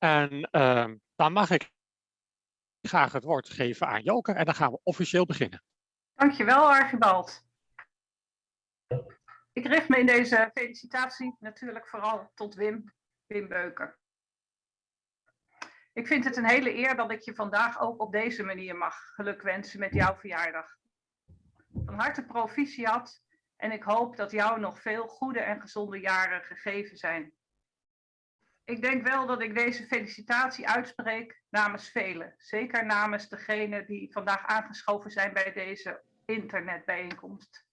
En ehm, dan mag ik graag het woord geven aan Joke en dan gaan we officieel beginnen. Dankjewel, Archibald. Ik richt me in deze felicitatie natuurlijk vooral tot Wim, Wim Beuker. Ik vind het een hele eer dat ik je vandaag ook op deze manier mag gelukwensen met jouw verjaardag. Van harte proficiat en ik hoop dat jou nog veel goede en gezonde jaren gegeven zijn. Ik denk wel dat ik deze felicitatie uitspreek namens velen. Zeker namens degenen die vandaag aangeschoven zijn bij deze internetbijeenkomst.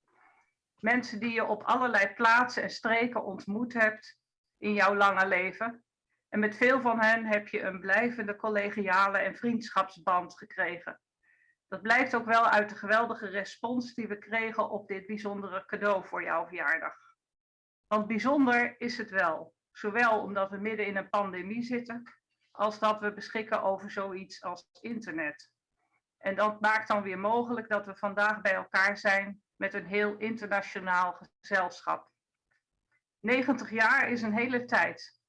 Mensen die je op allerlei plaatsen en streken ontmoet hebt in jouw lange leven. En met veel van hen heb je een blijvende collegiale en vriendschapsband gekregen. Dat blijkt ook wel uit de geweldige respons die we kregen op dit bijzondere cadeau voor jouw verjaardag. Want bijzonder is het wel. Zowel omdat we midden in een pandemie zitten, als dat we beschikken over zoiets als internet. En dat maakt dan weer mogelijk dat we vandaag bij elkaar zijn met een heel internationaal gezelschap. 90 jaar is een hele tijd.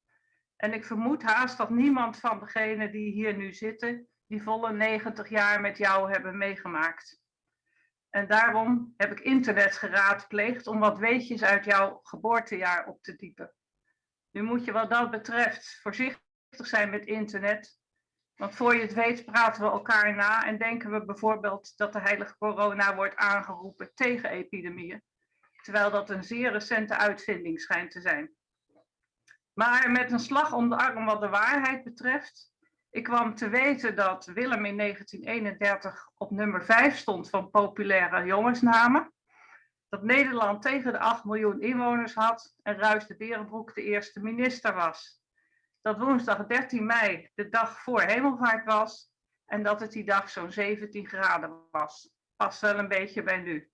En ik vermoed haast dat niemand van degenen die hier nu zitten, die volle 90 jaar met jou hebben meegemaakt. En daarom heb ik internet geraadpleegd om wat weetjes uit jouw geboortejaar op te diepen. Nu moet je wat dat betreft voorzichtig zijn met internet. Want voor je het weet praten we elkaar na en denken we bijvoorbeeld dat de heilige corona wordt aangeroepen tegen epidemieën. Terwijl dat een zeer recente uitvinding schijnt te zijn. Maar met een slag om de arm wat de waarheid betreft. Ik kwam te weten dat Willem in 1931 op nummer 5 stond van populaire jongensnamen dat Nederland tegen de 8 miljoen inwoners had en Ruis de Berenbroek de eerste minister was. Dat woensdag 13 mei de dag voor hemelvaart was en dat het die dag zo'n 17 graden was. Past wel een beetje bij nu.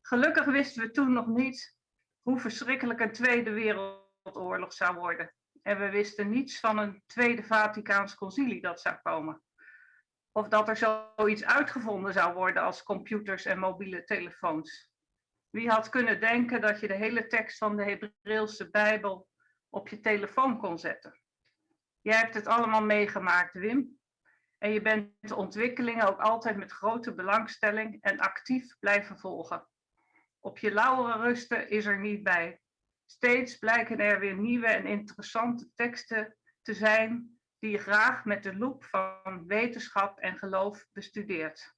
Gelukkig wisten we toen nog niet hoe verschrikkelijk een Tweede Wereldoorlog zou worden. En we wisten niets van een Tweede Vaticaans Concilie dat zou komen. Of dat er zoiets uitgevonden zou worden als computers en mobiele telefoons. Wie had kunnen denken dat je de hele tekst van de Hebreeuwse Bijbel op je telefoon kon zetten? Jij hebt het allemaal meegemaakt, Wim. En je bent de ontwikkelingen ook altijd met grote belangstelling en actief blijven volgen. Op je lauwere rusten is er niet bij. Steeds blijken er weer nieuwe en interessante teksten te zijn die je graag met de loep van wetenschap en geloof bestudeert.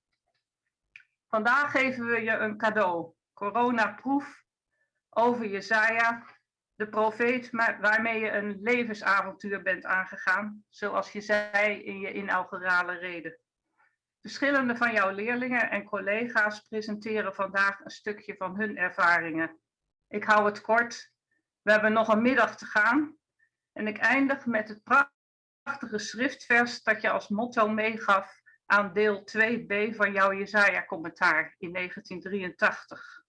Vandaag geven we je een cadeau coronaproef over Jezaja, de profeet waarmee je een levensavontuur bent aangegaan, zoals je zei in je inaugurale reden. Verschillende van jouw leerlingen en collega's presenteren vandaag een stukje van hun ervaringen. Ik hou het kort. We hebben nog een middag te gaan. En ik eindig met het prachtige schriftvers dat je als motto meegaf aan deel 2b van jouw Jezaja-commentaar in 1983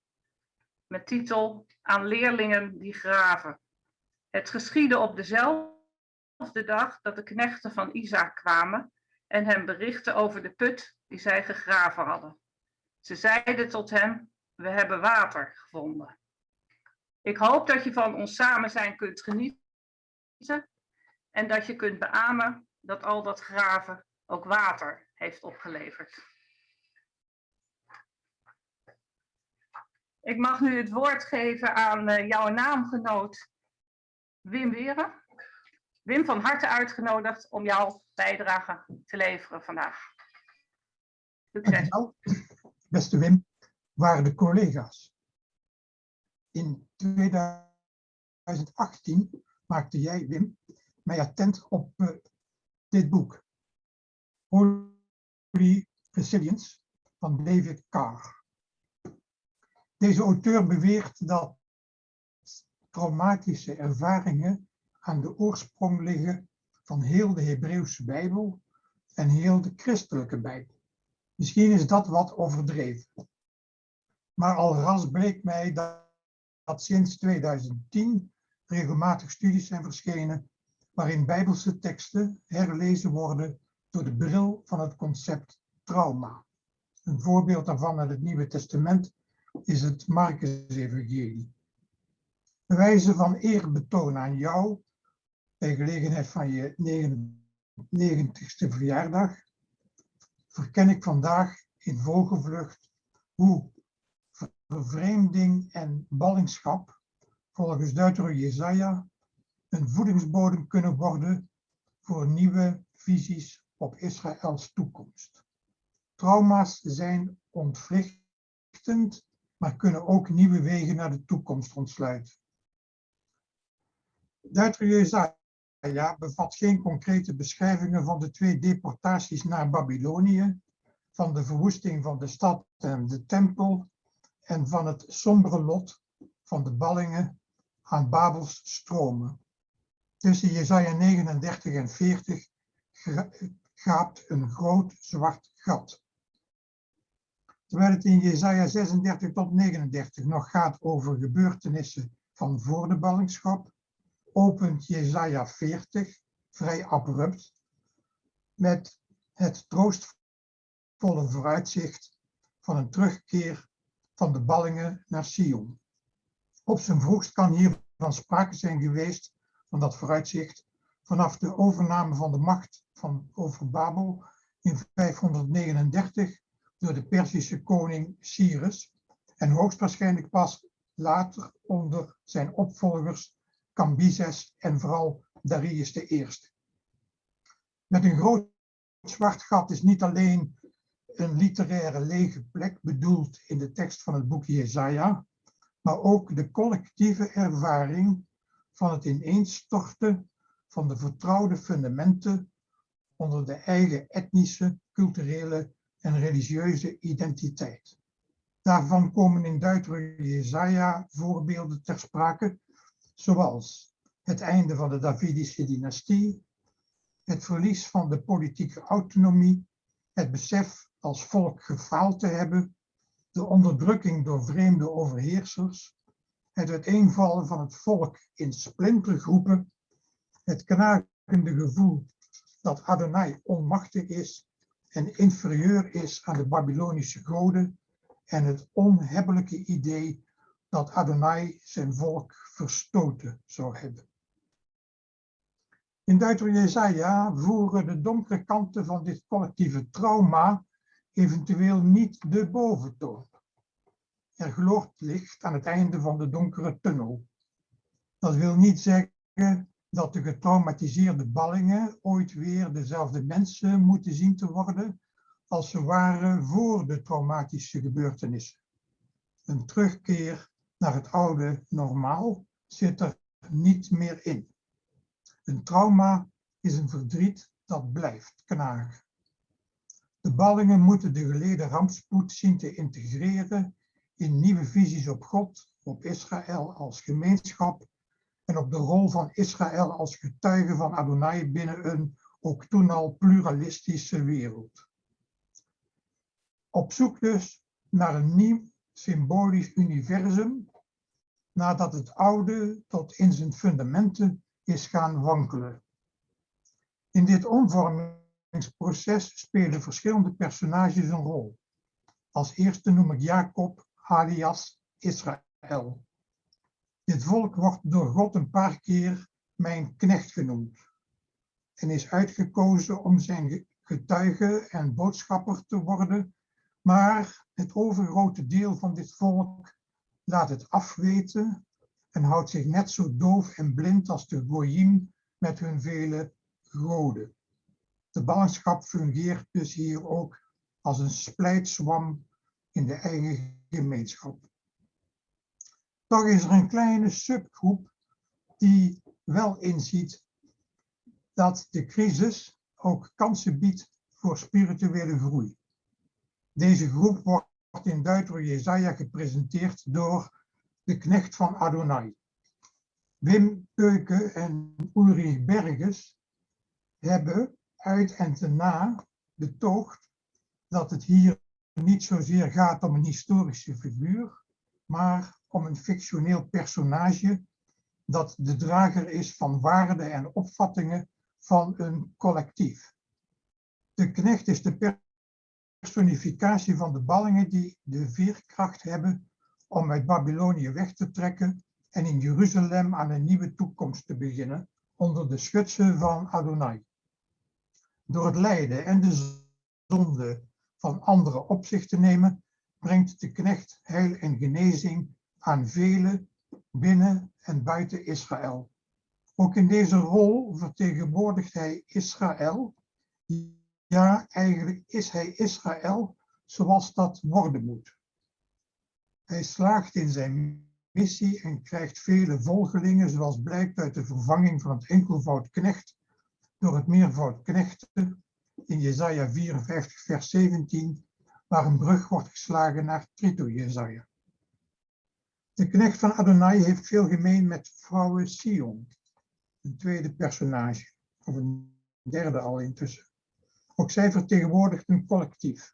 met titel Aan leerlingen die graven. Het geschiedde op dezelfde dag dat de knechten van Isaac kwamen en hem berichten over de put die zij gegraven hadden. Ze zeiden tot hem, we hebben water gevonden. Ik hoop dat je van ons samen zijn kunt genieten en dat je kunt beamen dat al dat graven ook water heeft opgeleverd. Ik mag nu het woord geven aan uh, jouw naamgenoot Wim Weren. Wim, van harte uitgenodigd om jouw bijdrage te leveren vandaag. Succes. Beste Wim, waarde collega's. In 2018 maakte jij, Wim, mij attent op uh, dit boek. Holy Resilience van David Carr. Deze auteur beweert dat traumatische ervaringen aan de oorsprong liggen van heel de Hebreeuwse Bijbel en heel de christelijke Bijbel. Misschien is dat wat overdreven. Maar al ras bleek mij dat, dat sinds 2010 regelmatig studies zijn verschenen waarin bijbelse teksten herlezen worden door de bril van het concept trauma. Een voorbeeld daarvan uit het Nieuwe Testament is het Marcus-evangelie. Wijze van eerbetoon aan jou bij gelegenheid van je 90ste verjaardag, verken ik vandaag in vogelvlucht hoe vervreemding en ballingschap volgens Duiter Jezaja een voedingsbodem kunnen worden voor nieuwe visies op Israëls toekomst. Trauma's zijn ontwrichtend, maar kunnen ook nieuwe wegen naar de toekomst ontsluiten. Duiter Jezaja bevat geen concrete beschrijvingen van de twee deportaties naar Babylonië, van de verwoesting van de stad en de tempel en van het sombere lot van de ballingen aan Babels stromen. Tussen Jesaja 39 en 40 gaapt een groot zwart gat. Terwijl het in Jesaja 36 tot 39 nog gaat over gebeurtenissen van voor de ballingschap, opent Jesaja 40 vrij abrupt met het troostvolle vooruitzicht van een terugkeer van de ballingen naar Sion. Op zijn vroegst kan hiervan sprake zijn geweest van dat vooruitzicht vanaf de overname van de macht van over Babel in 539 door de Perzische koning Cyrus en hoogstwaarschijnlijk pas later onder zijn opvolgers Cambyses en vooral Darius I. Met een groot zwart gat is niet alleen een literaire lege plek bedoeld in de tekst van het boek Jesaja, maar ook de collectieve ervaring van het ineenstorten van de vertrouwde fundamenten onder de eigen etnische, culturele en religieuze identiteit. Daarvan komen in Duiter Jesaja voorbeelden ter sprake, zoals het einde van de Davidische dynastie, het verlies van de politieke autonomie, het besef als volk gefaald te hebben, de onderdrukking door vreemde overheersers, het uiteenvallen van het volk in splintergroepen, het knagende gevoel dat Adonai onmachtig is en inferieur is aan de Babylonische goden en het onhebbelijke idee dat Adonai zijn volk verstoten zou hebben. In Deuter Jesaja voeren de donkere kanten van dit collectieve trauma eventueel niet de boventoon. Er gloort licht aan het einde van de donkere tunnel. Dat wil niet zeggen dat de getraumatiseerde ballingen ooit weer dezelfde mensen moeten zien te worden als ze waren voor de traumatische gebeurtenissen. Een terugkeer naar het oude normaal zit er niet meer in. Een trauma is een verdriet dat blijft knagen. De ballingen moeten de geleden rampspoed zien te integreren in nieuwe visies op God, op Israël als gemeenschap en op de rol van Israël als getuige van Adonai binnen een ook toen al pluralistische wereld. Op zoek dus naar een nieuw symbolisch universum, nadat het oude tot in zijn fundamenten is gaan wankelen. In dit omvormingsproces spelen verschillende personages een rol. Als eerste noem ik Jacob alias Israël. Dit volk wordt door God een paar keer mijn knecht genoemd en is uitgekozen om zijn getuige en boodschapper te worden, maar het overgrote deel van dit volk laat het afweten en houdt zich net zo doof en blind als de Goyim met hun vele goden. De ballingschap fungeert dus hier ook als een splijtswam in de eigen gemeenschap. Toch is er een kleine subgroep die wel inziet dat de crisis ook kansen biedt voor spirituele groei. Deze groep wordt in Deuter Jezaja gepresenteerd door de knecht van Adonai. Wim Keuken en Ulrich Berges hebben uit en te na betoogd dat het hier niet zozeer gaat om een historische figuur, maar om een fictioneel personage dat de drager is van waarden en opvattingen van een collectief. De knecht is de personificatie van de ballingen die de veerkracht hebben om uit Babylonië weg te trekken en in Jeruzalem aan een nieuwe toekomst te beginnen, onder de schutsen van Adonai. Door het lijden en de zonde van anderen op zich te nemen, brengt de knecht heil en genezing aan velen binnen en buiten Israël. Ook in deze rol vertegenwoordigt hij Israël. Ja, eigenlijk is hij Israël zoals dat worden moet. Hij slaagt in zijn missie en krijgt vele volgelingen, zoals blijkt uit de vervanging van het enkelvoud knecht door het meervoud knechten in Jesaja 54, vers 17, waar een brug wordt geslagen naar Trito Jesaja. De knecht van Adonai heeft veel gemeen met vrouwen Sion, een tweede personage, of een derde al intussen. Ook zij vertegenwoordigt een collectief.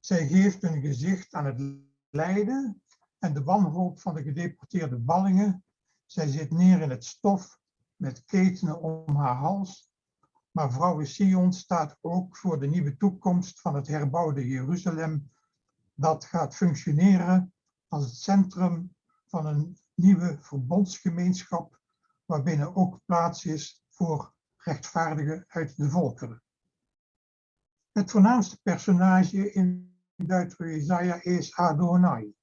Zij geeft een gezicht aan het lijden en de wanhoop van de gedeporteerde ballingen. Zij zit neer in het stof met ketenen om haar hals. Maar vrouwen Sion staat ook voor de nieuwe toekomst van het herbouwde Jeruzalem. Dat gaat functioneren als het centrum van een nieuwe verbondsgemeenschap, waarbinnen ook plaats is voor rechtvaardigen uit de volkeren. Het voornaamste personage in Duitse Jesaja is Adonai.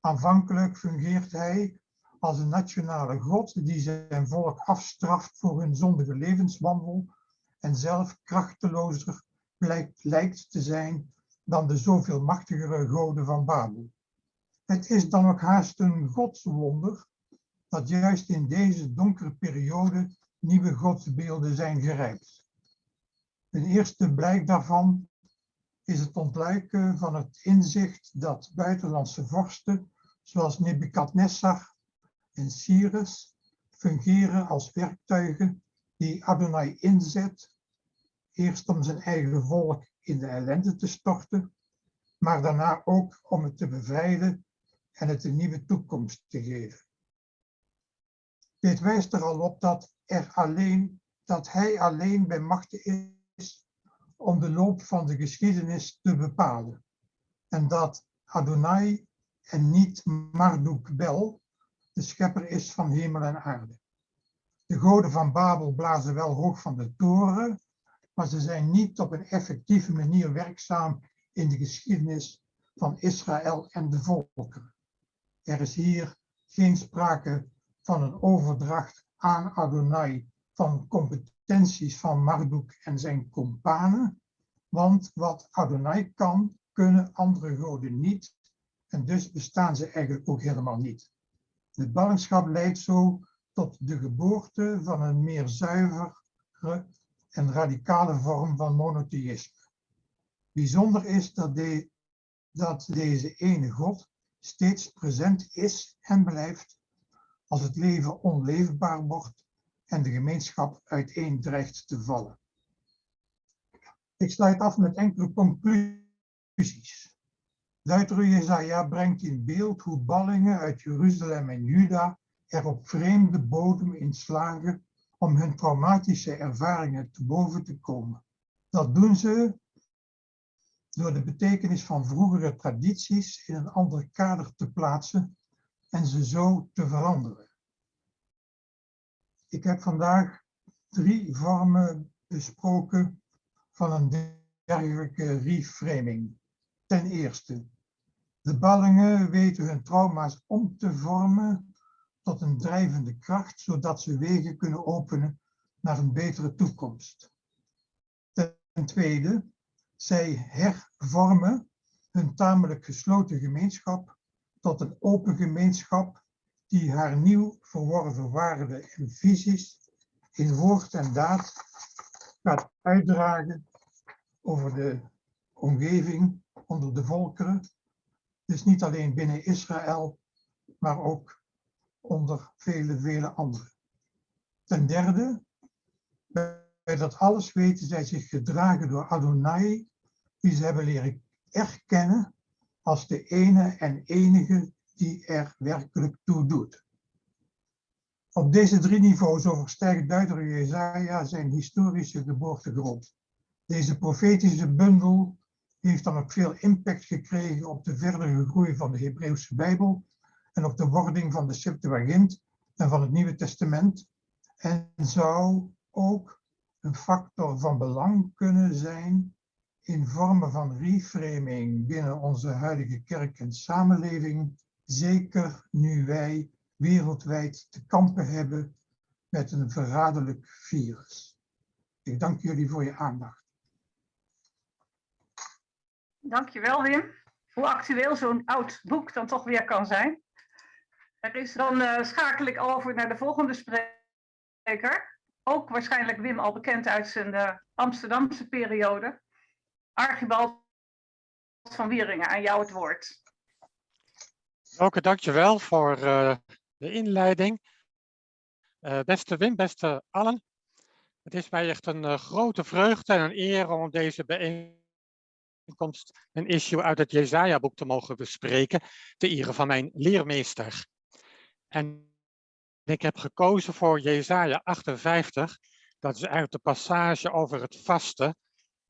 Aanvankelijk fungeert hij als een nationale God die zijn volk afstraft voor hun zondige levenswandel en zelf krachtelozer lijkt, lijkt te zijn dan de zoveel machtigere goden van Babel. Het is dan ook haast een godswonder dat juist in deze donkere periode nieuwe godsbeelden zijn gerijpt. Een eerste blijk daarvan is het ontluiken van het inzicht dat buitenlandse vorsten, zoals Nebukadnessar en Cyrus, fungeren als werktuigen die Adonai inzet, eerst om zijn eigen volk in de ellende te storten, maar daarna ook om het te bevrijden en het een nieuwe toekomst te geven. Dit wijst er al op dat, er alleen, dat hij alleen bij machten is om de loop van de geschiedenis te bepalen. En dat Adonai en niet Marduk Bel de schepper is van hemel en aarde. De goden van Babel blazen wel hoog van de toren, maar ze zijn niet op een effectieve manier werkzaam in de geschiedenis van Israël en de volkeren. Er is hier geen sprake van een overdracht aan Adonai van competenties van Marduk en zijn kompanen, want wat Adonai kan, kunnen andere goden niet, en dus bestaan ze eigenlijk ook helemaal niet. De ballingschap leidt zo tot de geboorte van een meer zuivere en radicale vorm van monotheïsme. Bijzonder is dat, dat deze ene God steeds present is en blijft als het leven onleefbaar wordt en de gemeenschap uiteen dreigt te vallen. Ik sluit af met enkele conclusies. Duiter Jezaja brengt in beeld hoe ballingen uit Jeruzalem en Juda er op vreemde bodem in slagen om hun traumatische ervaringen te boven te komen. Dat doen ze door de betekenis van vroegere tradities in een ander kader te plaatsen en ze zo te veranderen. Ik heb vandaag drie vormen besproken van een dergelijke reframing. Ten eerste, de ballingen weten hun trauma's om te vormen tot een drijvende kracht, zodat ze wegen kunnen openen naar een betere toekomst. Ten tweede, zij hervormen hun tamelijk gesloten gemeenschap tot een open gemeenschap die haar nieuw verworven waarden en visies in woord en daad gaat uitdragen over de omgeving onder de volkeren. Dus niet alleen binnen Israël, maar ook onder vele, vele anderen. Ten derde, bij dat alles weten zij zich gedragen door Adonai, die ze hebben leren erkennen als de ene en enige die er werkelijk toe doet. Op deze drie niveaus overstijgt duidelijk Jezaja zijn historische geboortegrond. Deze profetische bundel heeft dan ook veel impact gekregen op de verdere groei van de Hebreeuwse Bijbel en op de wording van de Septuagint en van het Nieuwe Testament en zou ook een factor van belang kunnen zijn in vormen van reframing binnen onze huidige kerk en samenleving, zeker nu wij wereldwijd te kampen hebben met een verraderlijk virus. Ik dank jullie voor je aandacht. Dankjewel Wim. Hoe actueel zo'n oud boek dan toch weer kan zijn. Is dan uh, schakel ik over naar de volgende spreker. Ook waarschijnlijk Wim al bekend uit zijn uh, Amsterdamse periode. Archibald van Wieringen, aan jou het woord. Oké, dankjewel voor uh, de inleiding. Beste Wim, beste allen. Het is mij echt een grote vreugde en een eer om deze bijeenkomst een issue uit het Jezaja-boek te mogen bespreken, te ere van mijn leermeester. En ik heb gekozen voor Jezaja 58, dat is uit de passage over het vasten.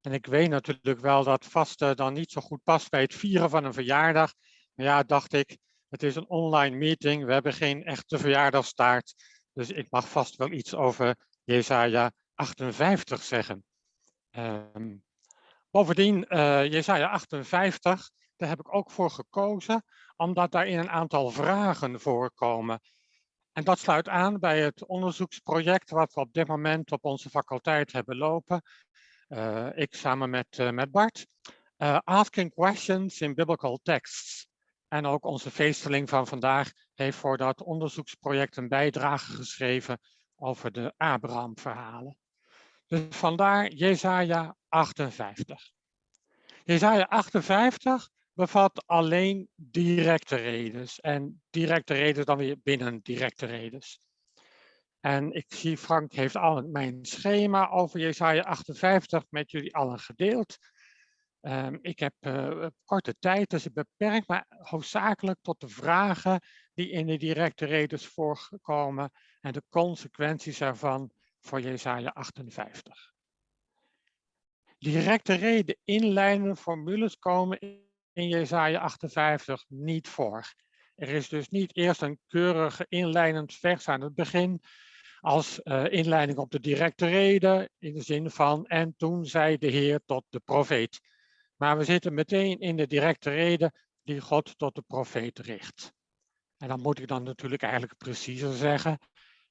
En ik weet natuurlijk wel dat vasten dan niet zo goed past bij het vieren van een verjaardag. Maar ja, dacht ik, het is een online meeting, we hebben geen echte verjaardagstaart. Dus ik mag vast wel iets over Jesaja 58 zeggen. Um, bovendien, uh, Jesaja 58, daar heb ik ook voor gekozen, omdat daarin een aantal vragen voorkomen. En dat sluit aan bij het onderzoeksproject wat we op dit moment op onze faculteit hebben lopen. Uh, ik samen met, uh, met Bart. asking questions in biblical texts. En ook onze feesteling van vandaag heeft voor dat onderzoeksproject een bijdrage geschreven over de Abraham-verhalen. Dus vandaar Jesaja 58. Jesaja 58 bevat alleen directe redes en directe redes dan weer binnen directe redes. En ik zie Frank heeft al mijn schema over Jesaja 58 met jullie allen gedeeld. Um, ik heb uh, korte tijd, dus ik beperk me hoofdzakelijk tot de vragen die in de directe redes voorkomen en de consequenties ervan voor Jesaja 58. Directe reden, inleidende formules komen in Jesaja 58 niet voor. Er is dus niet eerst een keurige inleidend vers aan het begin als uh, inleiding op de directe reden in de zin van en toen zei de Heer tot de profeet. Maar we zitten meteen in de directe reden die God tot de profeet richt. En dan moet ik dan natuurlijk eigenlijk preciezer zeggen.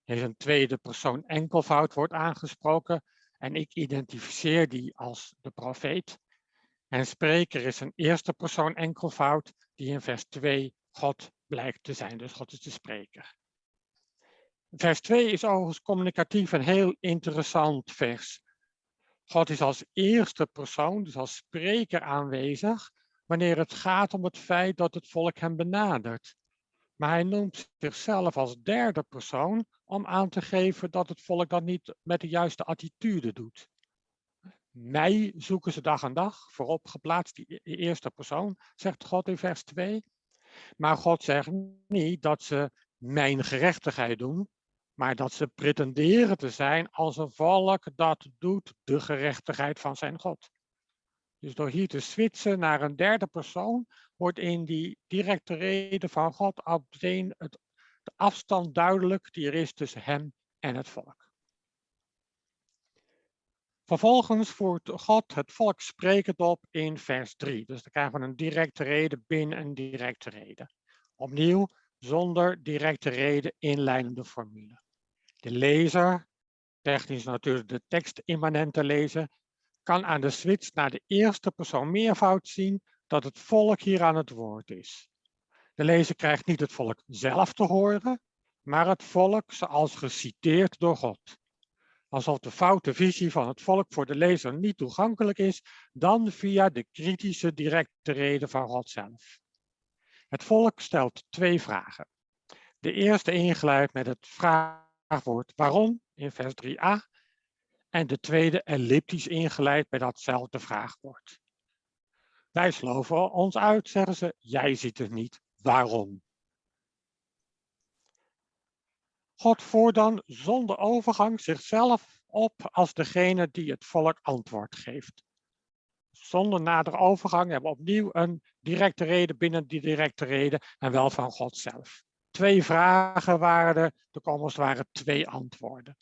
Er is een tweede persoon enkelvoud wordt aangesproken en ik identificeer die als de profeet. En spreker is een eerste persoon enkelvoud die in vers 2 God blijkt te zijn. Dus God is de spreker. Vers 2 is overigens communicatief een heel interessant vers. God is als eerste persoon, dus als spreker aanwezig, wanneer het gaat om het feit dat het volk hem benadert. Maar hij noemt zichzelf als derde persoon om aan te geven dat het volk dat niet met de juiste attitude doet. Mij zoeken ze dag aan dag, voorop geplaatst die e-, eerste persoon, zegt God in vers 2. Maar God zegt niet dat ze mijn gerechtigheid doen, maar dat ze pretenderen te zijn als een volk dat doet de gerechtigheid van zijn God. Dus door hier te switchen naar een derde persoon, wordt in die directe reden van God meteen het, de afstand duidelijk die er is tussen hem en het volk. Vervolgens voert God het volk sprekend op in vers 3. Dus dan krijgen we een directe reden binnen een directe reden. Opnieuw zonder directe reden inleidende formule. De lezer, technisch natuurlijk de tekst immanente lezer, kan aan de switch naar de eerste persoon meervoud zien dat het volk hier aan het woord is. De lezer krijgt niet het volk zelf te horen, maar het volk zoals geciteerd door God. Alsof de foute visie van het volk voor de lezer niet toegankelijk is, dan via de kritische directe reden van God zelf. Het volk stelt twee vragen. De eerste ingeleid met het vraagwoord waarom in vers 3a en de tweede elliptisch ingeleid bij datzelfde vraagwoord. Wij sloven ons uit, zeggen ze, jij ziet het niet, waarom? God voert dan zonder overgang zichzelf op als degene die het volk antwoord geeft. Zonder nader overgang hebben we opnieuw een directe reden binnen die directe reden en wel van God zelf. Twee vragen waren er, komst waren twee antwoorden.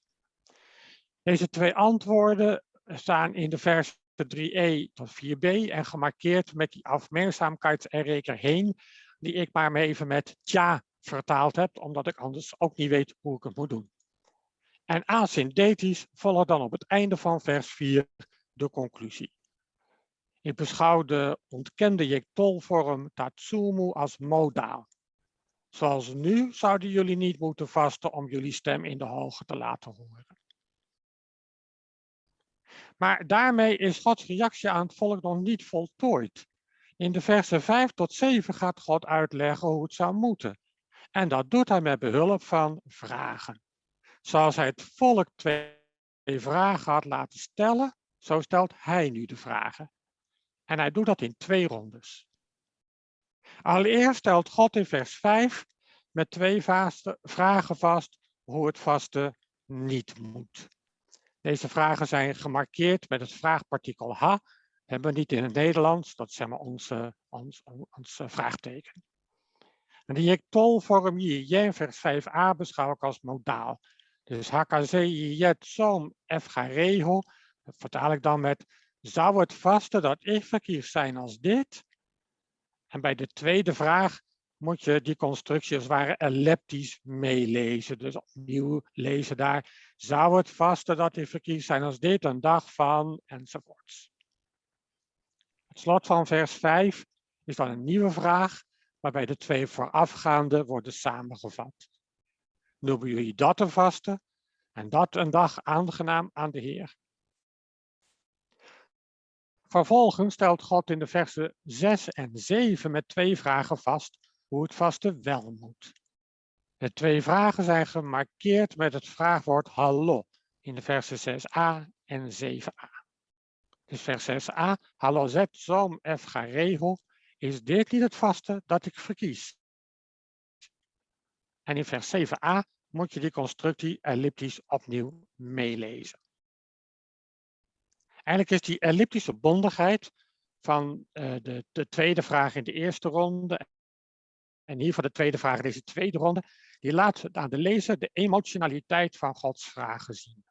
Deze twee antwoorden staan in de versen 3e tot 4b en gemarkeerd met die afmerkzaamheidsreker heen, die ik maar even met tja vertaald heb, omdat ik anders ook niet weet hoe ik het moet doen. En asynthetisch volgt dan op het einde van vers 4 de conclusie. Ik beschouw de ontkende Jektol-vorm Tatsumu als modaal. Zoals nu zouden jullie niet moeten vasten om jullie stem in de hoge te laten horen. Maar daarmee is Gods reactie aan het volk nog niet voltooid. In de versen 5 tot 7 gaat God uitleggen hoe het zou moeten. En dat doet hij met behulp van vragen. Zoals hij het volk twee vragen had laten stellen, zo stelt hij nu de vragen. En hij doet dat in twee rondes. Allereerst stelt God in vers 5 met twee vragen vast hoe het vaste niet moet. Deze vragen zijn gemarkeerd met het vraagpartikel ha. Hebben we niet in het Nederlands, dat is zeg maar onze, ons, ons vraagteken. En die jektolvorm jen vers 5a beschouw ik als modaal. Dus HKZ jet som f regel, dat vertaal ik dan met zou het vaste dat ik verkies zijn als dit? En bij de tweede vraag moet je die constructie als het ware elliptisch meelezen. Dus opnieuw lezen daar. Zou het vaste dat ik verkies zijn als dit een dag van enzovoorts. Het slot van vers 5 is dan een nieuwe vraag, waarbij de twee voorafgaande worden samengevat. Noemen jullie dat een vaste en dat een dag aangenaam aan de Heer. Vervolgens stelt God in de versen 6 en 7 met twee vragen vast hoe het vaste wel moet. De twee vragen zijn gemarkeerd met het vraagwoord hallo in de versen 6a en 7a. Dus vers 6a, hallo zet zoom f regel, is dit niet het vaste dat ik verkies? En in vers 7a moet je die constructie elliptisch opnieuw meelezen. Eigenlijk is die elliptische bondigheid van uh, de, de tweede vraag in de eerste ronde en hier voor de tweede vraag, deze tweede ronde, die laat aan de lezer de emotionaliteit van Gods vragen zien.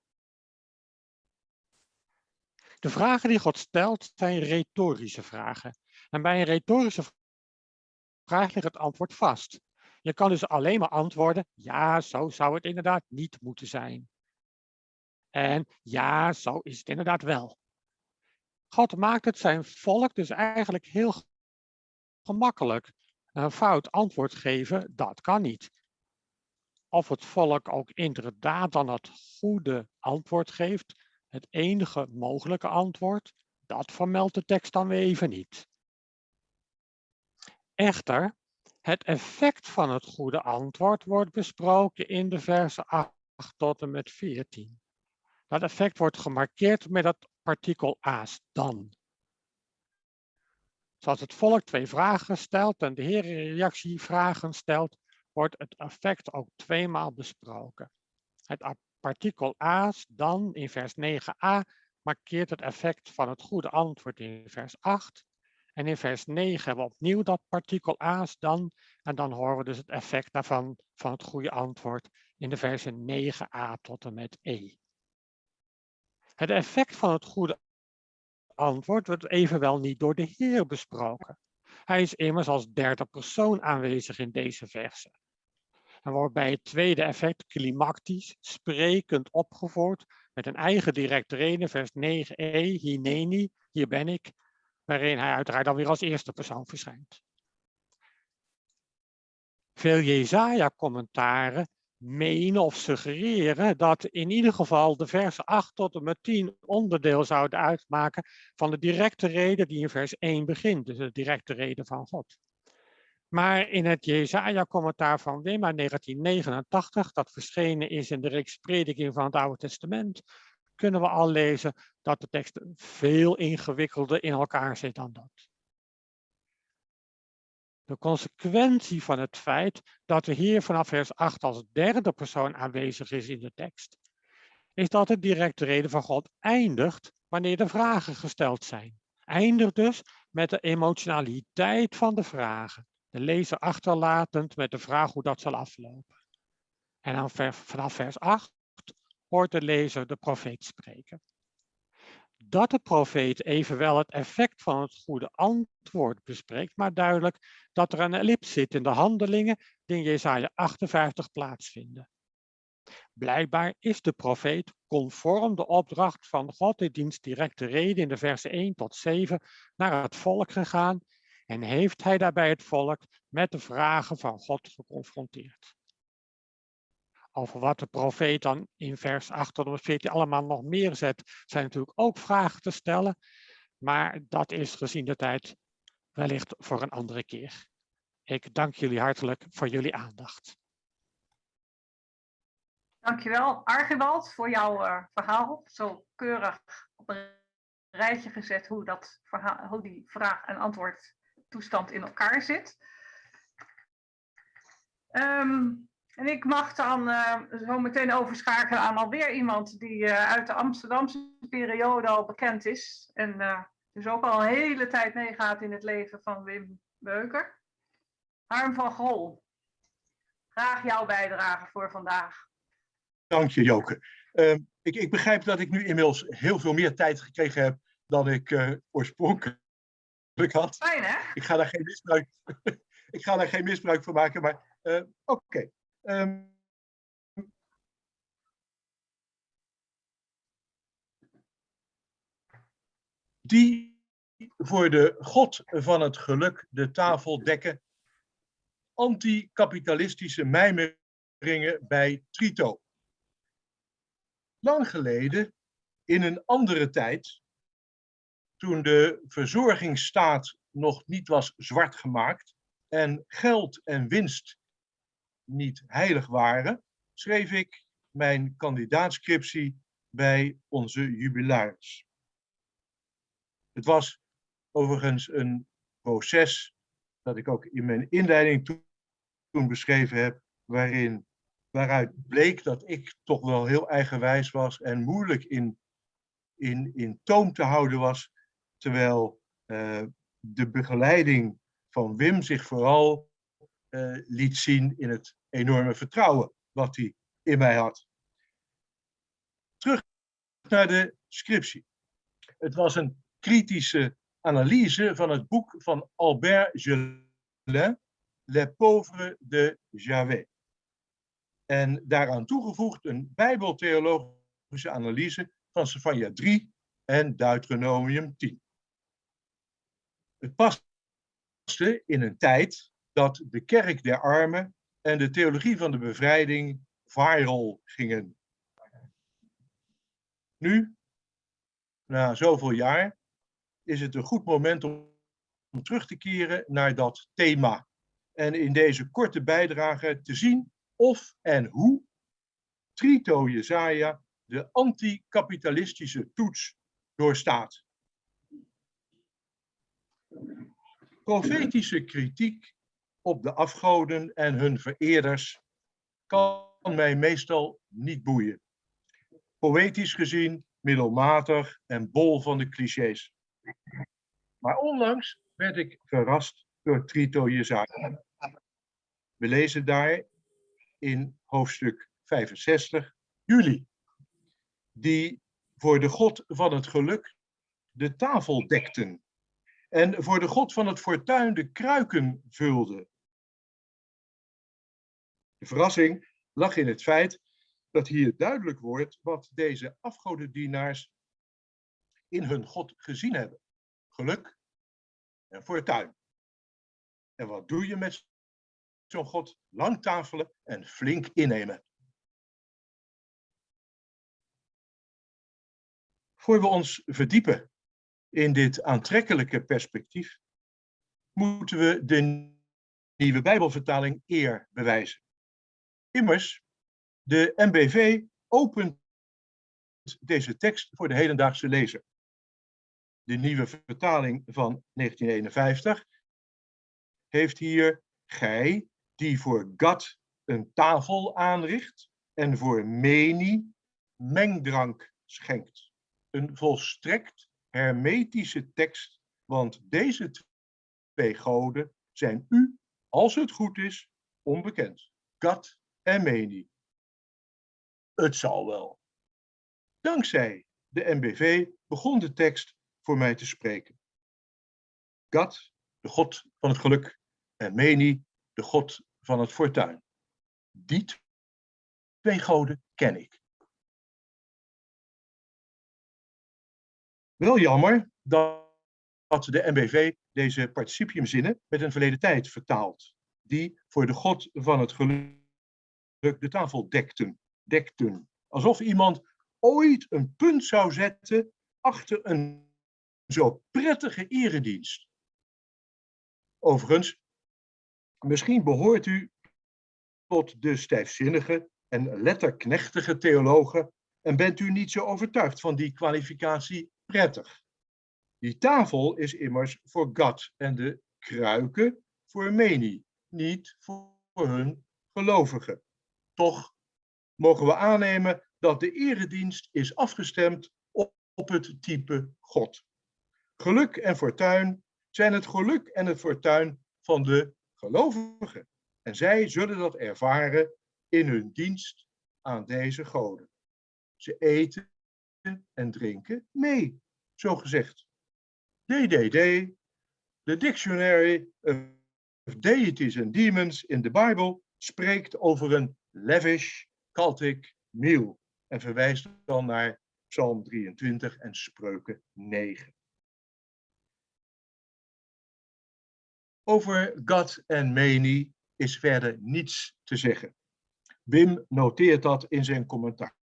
De vragen die God stelt zijn retorische vragen. En bij een retorische vraag ligt het antwoord vast. Je kan dus alleen maar antwoorden, ja, zo zou het inderdaad niet moeten zijn. En ja, zo is het inderdaad wel. God maakt het zijn volk dus eigenlijk heel gemakkelijk een fout antwoord geven, dat kan niet. Of het volk ook inderdaad dan het goede antwoord geeft, het enige mogelijke antwoord, dat vermeldt de tekst dan weer even niet. Echter, het effect van het goede antwoord wordt besproken in de versen 8 tot en met 14. Dat effect wordt gemarkeerd met het partikel aas dan. Zoals het volk twee vragen stelt en de Heer reactie vragen stelt, wordt het effect ook tweemaal besproken. Het partikel a's dan in vers 9a markeert het effect van het goede antwoord in vers 8. En in vers 9 hebben we opnieuw dat partikel a's dan. En dan horen we dus het effect daarvan van het goede antwoord in de versen 9a tot en met e. Het effect van het goede antwoord wordt evenwel niet door de Heer besproken. Hij is immers als derde persoon aanwezig in deze verse. En wordt bij het tweede effect klimactisch, sprekend opgevoerd met een eigen directe reden, vers 9e, hineni, hier ben ik, waarin hij uiteraard dan weer als eerste persoon verschijnt. Veel Jezaja-commentaren menen of suggereren dat in ieder geval de versen 8 tot en met 10 onderdeel zouden uitmaken van de directe reden die in vers 1 begint, dus de directe reden van God. Maar in het Jezaja-commentaar van Wimma 1989, dat verschenen is in de reeks prediking van het Oude Testament, kunnen we al lezen dat de tekst veel ingewikkelder in elkaar zit dan dat. De consequentie van het feit dat de Heer vanaf vers 8 als derde persoon aanwezig is in de tekst, is dat de directe reden van God eindigt wanneer de vragen gesteld zijn. Eindigt dus met de emotionaliteit van de vragen, de lezer achterlatend met de vraag hoe dat zal aflopen. En dan vanaf vers 8 hoort de lezer de profeet spreken. Dat de profeet evenwel het effect van het goede antwoord bespreekt, maar duidelijk dat er een ellips zit in de handelingen die in Jesaja 58 plaatsvinden. Blijkbaar is de profeet conform de opdracht van God in diens directe reden in de versen 1 tot 7 naar het volk gegaan en heeft hij daarbij het volk met de vragen van God geconfronteerd. Over wat de profeet dan in vers 8 tot 14 allemaal nog meer zet, zijn natuurlijk ook vragen te stellen. Maar dat is gezien de tijd wellicht voor een andere keer. Ik dank jullie hartelijk voor jullie aandacht. Dankjewel, Archibald, voor jouw uh, verhaal. Zo keurig op een rijtje gezet hoe, dat verhaal, hoe die vraag- en antwoord toestand in elkaar zit. Um, en ik mag dan uh, zo meteen overschakelen aan alweer iemand die uh, uit de Amsterdamse periode al bekend is. En uh, dus ook al een hele tijd meegaat in het leven van Wim Beuker. Harm van Gol, graag jouw bijdrage voor vandaag. Dank je, Joke. Uh, ik, ik, begrijp dat ik nu inmiddels heel veel meer tijd gekregen heb dan ik oorspronkelijk had. Fijn, hè? Ik ga daar geen misbruik, ik ga daar geen misbruik van maken, maar oké. Okay. Um, die voor de God van het geluk de tafel dekken, anticapitalistische mijmeringen bij Trito. Lang geleden, in een andere tijd, toen de verzorgingsstaat nog niet was zwart gemaakt en geld en winst niet heilig waren, schreef ik mijn kandidaatscriptie bij onze jubilaris. Het was overigens een proces dat ik ook in mijn inleiding toen beschreven heb, waarin waaruit bleek dat ik toch wel heel eigenwijs was en moeilijk in, in, in toom te houden was, terwijl uh, de begeleiding van Wim zich vooral uh, liet zien in het enorme vertrouwen wat hij in mij had. Terug naar de scriptie. Het was een kritische analyse van het boek van Albert Gelin, Les pauvres de Javet. En daaraan toegevoegd een bijbeltheologische analyse van Sefania 3 en Deuteronomium 10. Het paste in een tijd dat de kerk der armen en de theologie van de bevrijding viral gingen. Nu, na zoveel jaar, is het een goed moment om, terug te keren naar dat thema. En in deze korte bijdrage te zien of en hoe Trito Jezaja de anticapitalistische toets doorstaat. Profetische kritiek op de afgoden en hun vereerders kan mij meestal niet boeien. Poëtisch gezien middelmatig en bol van de clichés. Maar onlangs werd ik verrast door Trito Jezaja. We lezen daar in hoofdstuk 65, juli, die voor de God van het geluk de tafel dekten en voor de God van het fortuin de kruiken vulden. Verrassing lag in het feit dat hier duidelijk wordt wat deze afgodendienaars in hun God gezien hebben. Geluk en fortuin. En wat doe je met zo'n God lang tafelen en flink innemen. Voor we ons verdiepen in dit aantrekkelijke perspectief, moeten we de nieuwe Bijbelvertaling eer bewijzen. Immers, de MBV opent deze tekst voor de hedendaagse lezer. De nieuwe vertaling van 1951 heeft hier gij die voor Gad een tafel aanricht en voor Meni mengdrank schenkt. Een volstrekt hermetische tekst, want deze twee goden zijn u, als het goed is, onbekend. Gad en Meni. Het zal wel. Dankzij de MBV begon de tekst voor mij te spreken. God, de God van het geluk, en Meni, de God van het fortuin. Die twee goden ken ik. Wel jammer dat de MBV deze participiumzinnen met een verleden tijd vertaalt, die voor de God van het geluk de tafel dekten. dekten. Alsof iemand ooit een punt zou zetten achter een zo prettige eredienst. Overigens, misschien behoort u tot de stijfzinnige en letterknechtige theologen en bent u niet zo overtuigd van die kwalificatie prettig. Die tafel is immers voor God en de kruiken voor Meni, niet voor hun gelovigen. Toch mogen we aannemen dat de eredienst is afgestemd op, het type God. Geluk en fortuin zijn het geluk en het fortuin van de gelovigen. En zij zullen dat ervaren in hun dienst aan deze goden. Ze eten en drinken mee, zo gezegd. DDD, de Dictionary of Deities and Demons in de Bijbel, spreekt over een lavish cultic meal en verwijst dan naar Psalm 23 en Spreuken 9. Over God en Meni is verder niets te zeggen. Wim noteert dat in zijn commentaar.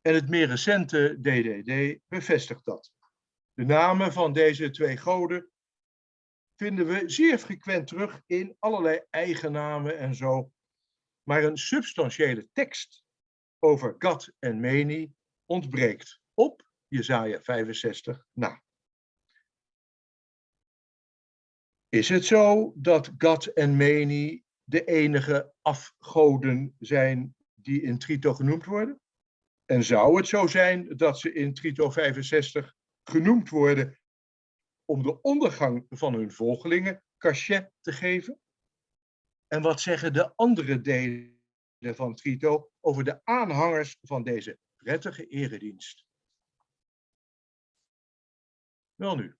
En het meer recente DDD bevestigt dat. De namen van deze twee goden vinden we zeer frequent terug in allerlei eigennamen en zo. Maar een substantiële tekst over God en Meni ontbreekt op Jesaja 65 na. Is het zo dat God en Meni de enige afgoden zijn die in Trito genoemd worden? En zou het zo zijn dat ze in Trito 65 genoemd worden om de ondergang van hun volgelingen cachet te geven? En wat zeggen de andere delen van Trito over de aanhangers van deze prettige eredienst? Wel nu,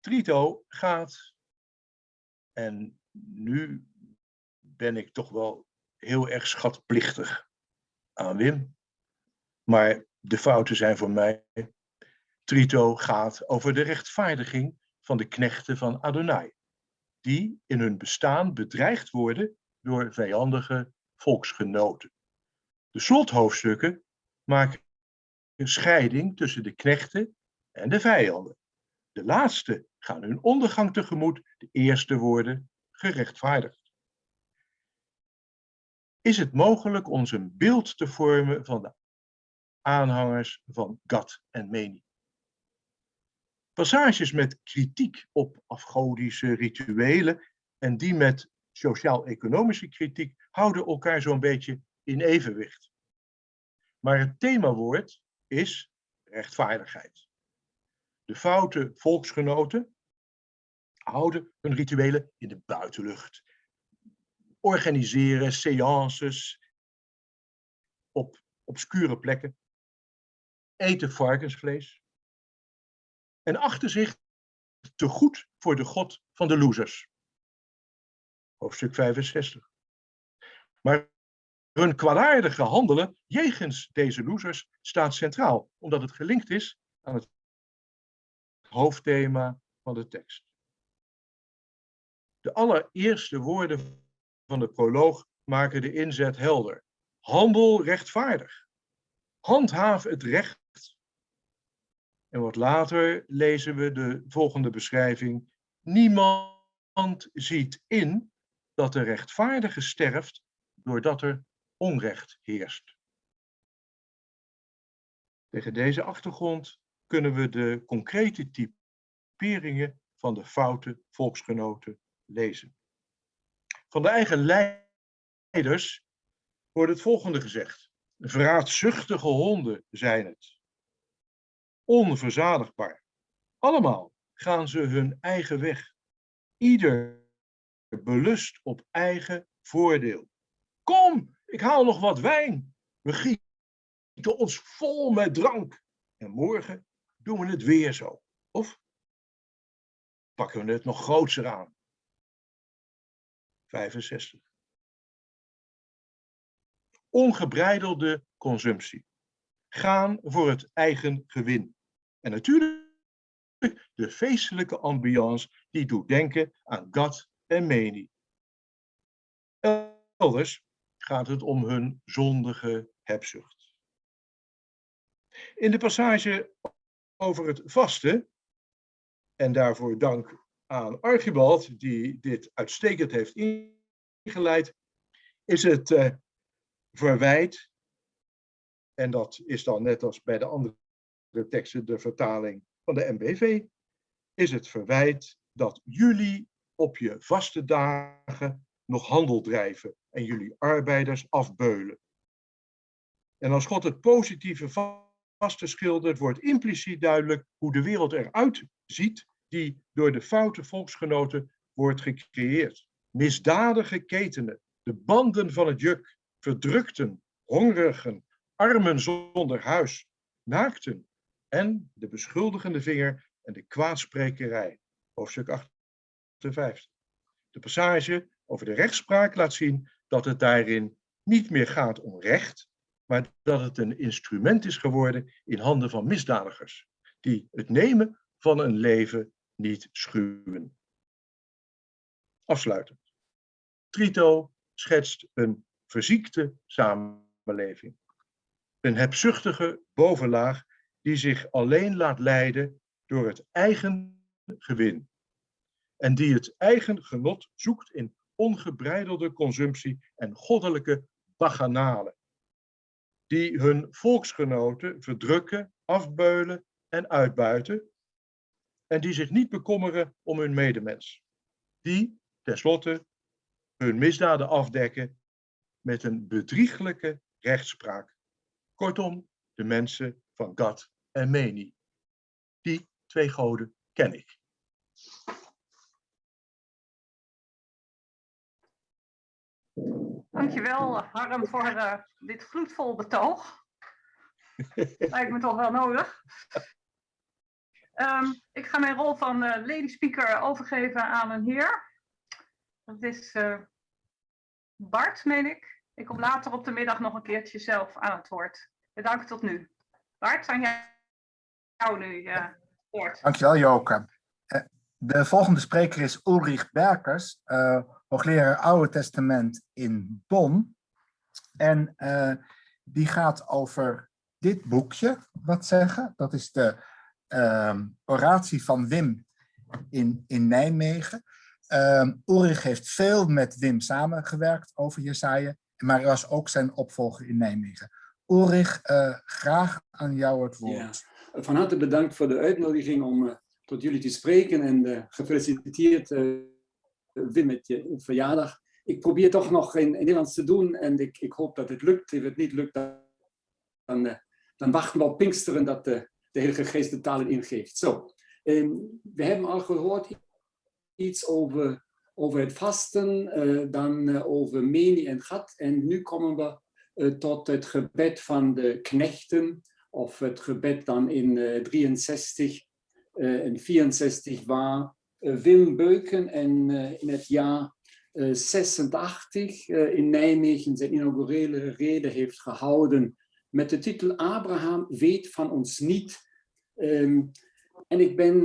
Trito gaat, en nu ben ik toch wel heel erg schatplichtig aan Wim, maar de fouten zijn voor mij. Trito gaat over de rechtvaardiging van de knechten van Adonai, die in hun bestaan bedreigd worden door vijandige volksgenoten. De slothoofdstukken maken een scheiding tussen de knechten en de vijanden. De laatste gaan hun ondergang tegemoet, de eerste worden gerechtvaardigd. Is het mogelijk ons een beeld te vormen van de aanhangers van Gad en Meni? Passages met kritiek op afgodische rituelen en die met sociaal-economische kritiek houden elkaar zo'n beetje in evenwicht. Maar het themawoord is rechtvaardigheid. De foute volksgenoten houden hun rituelen in de buitenlucht. Organiseren seances op obscure plekken. Eten varkensvlees. En achten zich te goed voor de god van de losers. Hoofdstuk 65. Maar hun kwaadaardige handelen jegens deze losers staat centraal, omdat het gelinkt is aan het hoofdthema van de tekst. De allereerste woorden van de proloog maken de inzet helder. Handel rechtvaardig. Handhaaf het recht. En wat later lezen we de volgende beschrijving. Niemand ziet in dat de rechtvaardige sterft doordat er onrecht heerst. Tegen deze achtergrond kunnen we de concrete typeringen van de foute volksgenoten lezen. Van de eigen leiders wordt het volgende gezegd. Vraatzuchtige honden zijn het. Onverzadigbaar. Allemaal gaan ze hun eigen weg. Ieder belust op eigen voordeel. Kom, ik haal nog wat wijn. We gieten ons vol met drank. En morgen doen we het weer zo. Of pakken we het nog grootser aan. 65. Ongebreidelde consumptie. Gaan voor het eigen gewin. En natuurlijk de feestelijke ambiance die doet denken aan Gad en Meni. Elders gaat het om hun zondige hebzucht. In de passage over het vasten, en daarvoor dank aan Archibald, die dit uitstekend heeft ingeleid, is het uh, verwijt, en dat is dan net als bij de andere teksten de vertaling van de MBV, is het verwijt dat jullie op je vaste dagen nog handel drijven en jullie arbeiders afbeulen. En als God het positieve vaste schildert, wordt impliciet duidelijk hoe de wereld eruit ziet die door de foute volksgenoten wordt gecreëerd. Misdadige ketenen, de banden van het juk, verdrukten, hongerigen, armen zonder huis, naakten en de beschuldigende vinger en de kwaadsprekerij. Hoofdstuk 58. De passage over de rechtspraak laat zien dat het daarin niet meer gaat om recht, maar dat het een instrument is geworden in handen van misdadigers, die het nemen van een leven niet schuwen. Afsluitend. Trito schetst een verziekte samenleving. Een hebzuchtige bovenlaag die zich alleen laat leiden door het eigen gewin. En die het eigen genot zoekt in ongebreidelde consumptie en goddelijke baganalen. Die hun volksgenoten verdrukken, afbeulen en uitbuiten. En die zich niet bekommeren om hun medemens. Die, tenslotte, hun misdaden afdekken met een bedrieglijke rechtspraak. Kortom, de mensen van Gad en Meni. Die twee goden ken ik. Dankjewel Harm voor uh, dit gloedvol betoog. Lijkt me toch wel nodig. Um, ik ga mijn rol van uh, lady speaker overgeven aan een heer. Dat is uh, Bart, meen ik. Ik kom later op de middag nog een keertje zelf aan het woord. Bedankt tot nu. Bart, aan jou nu uh, woord. Dankjewel Joke. De volgende spreker is Ulrich Berkers, uh, hoogleraar Oude Testament in Bonn. En die gaat over dit boekje wat zeggen. Dat is de uh, oratie van Wim in, in Nijmegen. Ulrich heeft veel met Wim samengewerkt over Jesaja, maar hij was ook zijn opvolger in Nijmegen. Ulrich, graag aan jou het woord. Ja, van harte bedankt voor de uitnodiging om tot jullie te spreken en uh, gefeliciteerd Wim met je verjaardag. Ik probeer toch nog in, in Nederlands te doen en ik, ik, hoop dat het lukt. Als het niet lukt, dan, dan wachten we op Pinksteren dat de, de Heilige Geest de talen ingeeft. Zo, um, we hebben al gehoord iets over, over het vasten, dan over Meni en Gat en nu komen we tot het gebed van de knechten of het gebed dan in 63 in 64 war Wim Beuken en in het jaar 86 in Nijmegen zijn inaugurele reden heeft gehouden met de titel Abraham weet van ons niet. Um, en ik ben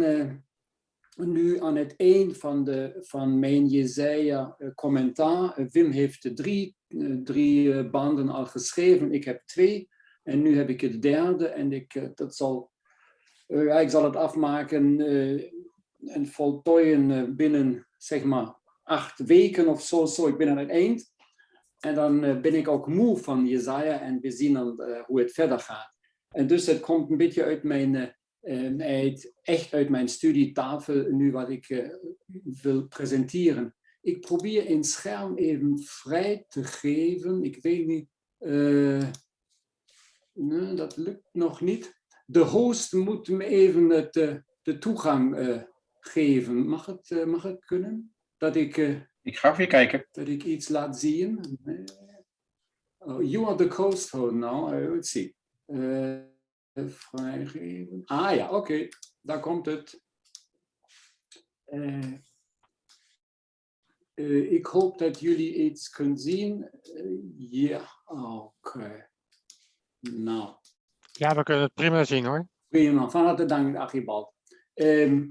nu aan het eind van, de, van mijn Jezaja commentaar. Wim heeft drie, drie banden al geschreven, ik heb twee. En nu heb ik het derde en ik, dat zal ja, ik zal het afmaken en voltooien binnen zeg maar acht weken of zo, zo. Ik ben aan het eind. En dan ben ik ook moe van Jezaja en we zien dan hoe het verder gaat. En dus het komt een beetje uit mijn, uit, echt uit mijn studietafel nu wat ik wil presenteren. Ik probeer een scherm even vrij te geven. Ik weet niet, nee, dat lukt nog niet de host moet me even het, uh, de toegang uh, geven. Mag het, uh, mag het kunnen? Dat ik, ik ga even kijken. Dat ik iets laat zien. Oh, you are the host for now, I will see. Eh, vrijgeven. Ah ja, oké, daar komt het. Eh, ik hoop dat jullie iets kunnen zien. Eh, Ja, oké. Nou, Ja, we kunnen het prima zien hoor. prima. Van harte dank, Archibald. Ehm,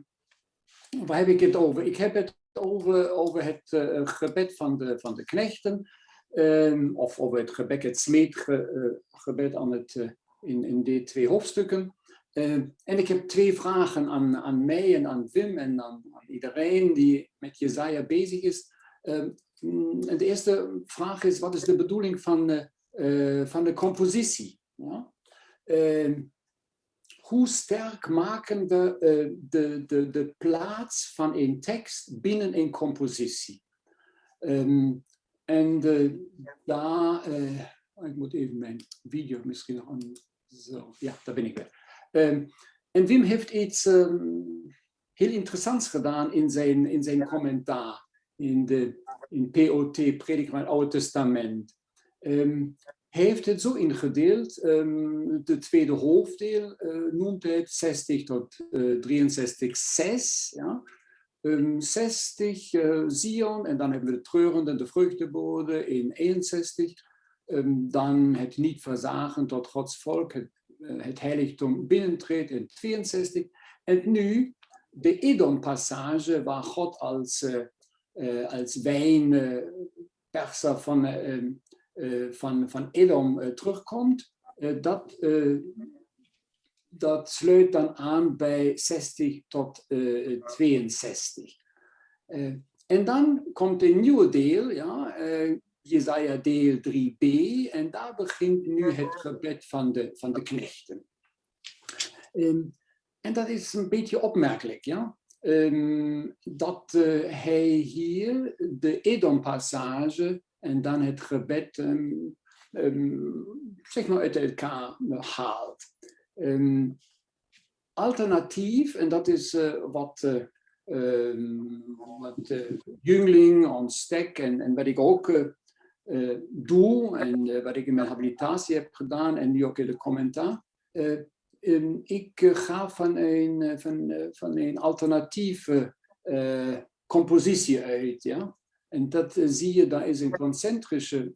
waar heb ik het over? Ik heb het over, over het eh, gebed van de, van de knechten. ehm, of over het gebed, het smeetgebed aan het, in, in die twee hoofdstukken. Ehm, en ik heb twee vragen aan, aan mij en aan Wim en aan, aan iedereen die met Jezaja bezig is. Ehm, mm, de eerste vraag is, wat is de bedoeling van, eh, van de compositie? Ja? Ehm, hoe sterk maken we eh, de, de, de plaats van een tekst binnen een compositie? Ehm, en daar, eh, ik moet even mijn video misschien nog aan. Zo, ja, daar ben ik weer. En Wim heeft iets heel interessants gedaan in zijn, in zijn commentaar in de in POT, Prediking van het Testament. Ehm, hij heeft het zo ingedeeld. ehm, de tweede hoofddeel eh, noemt het 60 tot eh, 63, 6. Ja? Ehm, 60 eh, Zion en dan hebben we de treurende, de vruchtebode in 61. Ehm, dan het niet verzagen tot Gods volk, het, het heiligdom binnentreedt in 62. En nu de Edom-passage waar God als, eh, als wijnperser van, eh, eh, van, van Edom eh, terugkomt. Eh, dat, eh, dat sluit dan aan bij 60 tot eh, 62. Eh, en dan komt een nieuwe deel, ja, eh, Jesaja deel 3b, en daar begint nu het gebed van de, van de knechten. Ehm, en dat is een beetje opmerkelijk, ja. Ehm, dat eh, hij hier de Edom-passage en dan het gebed ehm, ehm, zeg maar uit elkaar haalt. Alternatief, en dat is eh, wat, eh, wat ons stek en, en wat ik ook doe en wat ik in mijn habilitatie heb gedaan en nu ook in de commentaar. Eh, ehm, ik eh, ga van een, eh, van, eh, van een alternatieve compositie uit. Ja? En dat zie je, daar is een concentrische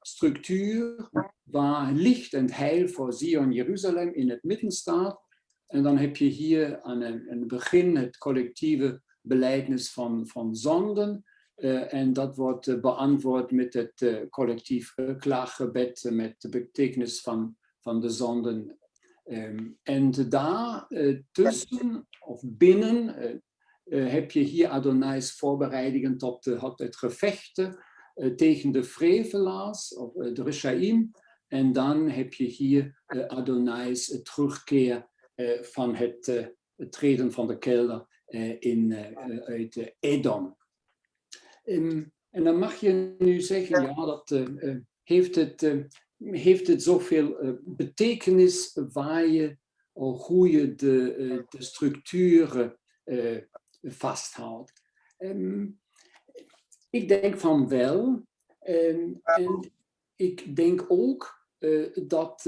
structuur waar licht en heil voor Zion Jeruzalem in het midden staat. En dan heb je hier aan een begin het collectieve beleidnis van, van zonden. En dat wordt beantwoord met het collectief eh, klaaggebed met de betekenis van, van de zonden. Ehm, en daar eh, tussen of binnen eh, eh, heb je hier Adonai's voorbereidingen tot, de, het gevechten tegen de frevelaars, of de Rishaim. En dan heb je hier Adonai's terugkeer van het, treden van de kelder in, uit Edom. Ehm, en dan mag je nu zeggen, ja, dat heeft, het, heeft het zoveel eh, betekenis waar je, hoe je de, eh, de structuren eh, vasthoudt. Ehm, ik denk van wel. Ehm, en ik denk ook dat,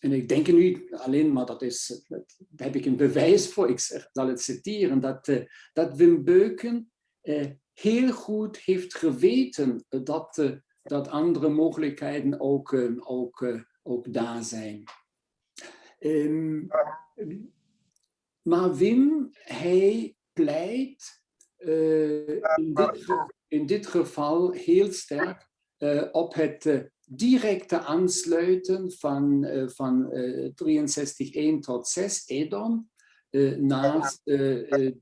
en ik denk nu alleen, maar dat is, daar heb ik een bewijs voor, ik zeg- zal het citeren, dat, dat Wim Beuken heel goed heeft geweten dat, dat andere mogelijkheden ook, eh, ook, eh, ook daar zijn. Ehm, maar Wim, hij pleit eh, in, dit, in dit geval heel sterk op het directe aansluiten van, van eh 63.1 tot 6 Edom naast de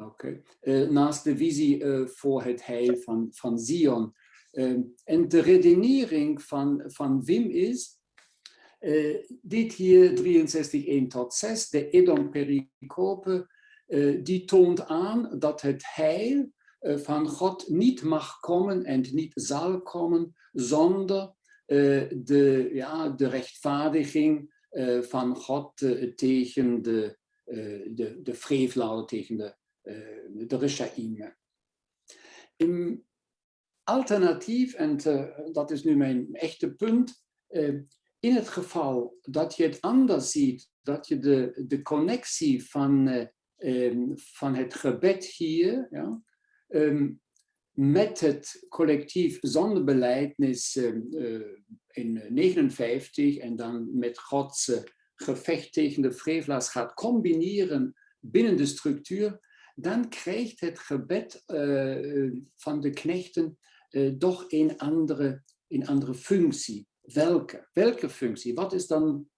Oké. Eh, naast de visie eh, voor het heil van, van Zion. Ehm, en de redenering van, van Wim is, eh, dit hier 63.1 tot 6, de Edom-pericope, eh, die toont aan dat het heil van God niet mag komen en niet zal komen zonder de, ja, de rechtvaardiging van God tegen de, de, de tegen de Rishaim. Im alternatief, en eh, dat is nu mijn echte punt, eh, in het geval dat je het anders ziet, dat je de, de connectie van, eh, ehm, van het gebed hier ja, ehm, met het collectief zonderbeleidnis ehm, eh, in 59 en dan met Gods eh, gevecht tegen de frevelaars gaat combineren binnen de structuur, dan krijgt het gebed eh, van de knechten eh, toch een andere, een andere functie. Welke? Welke functie? Wat is dan,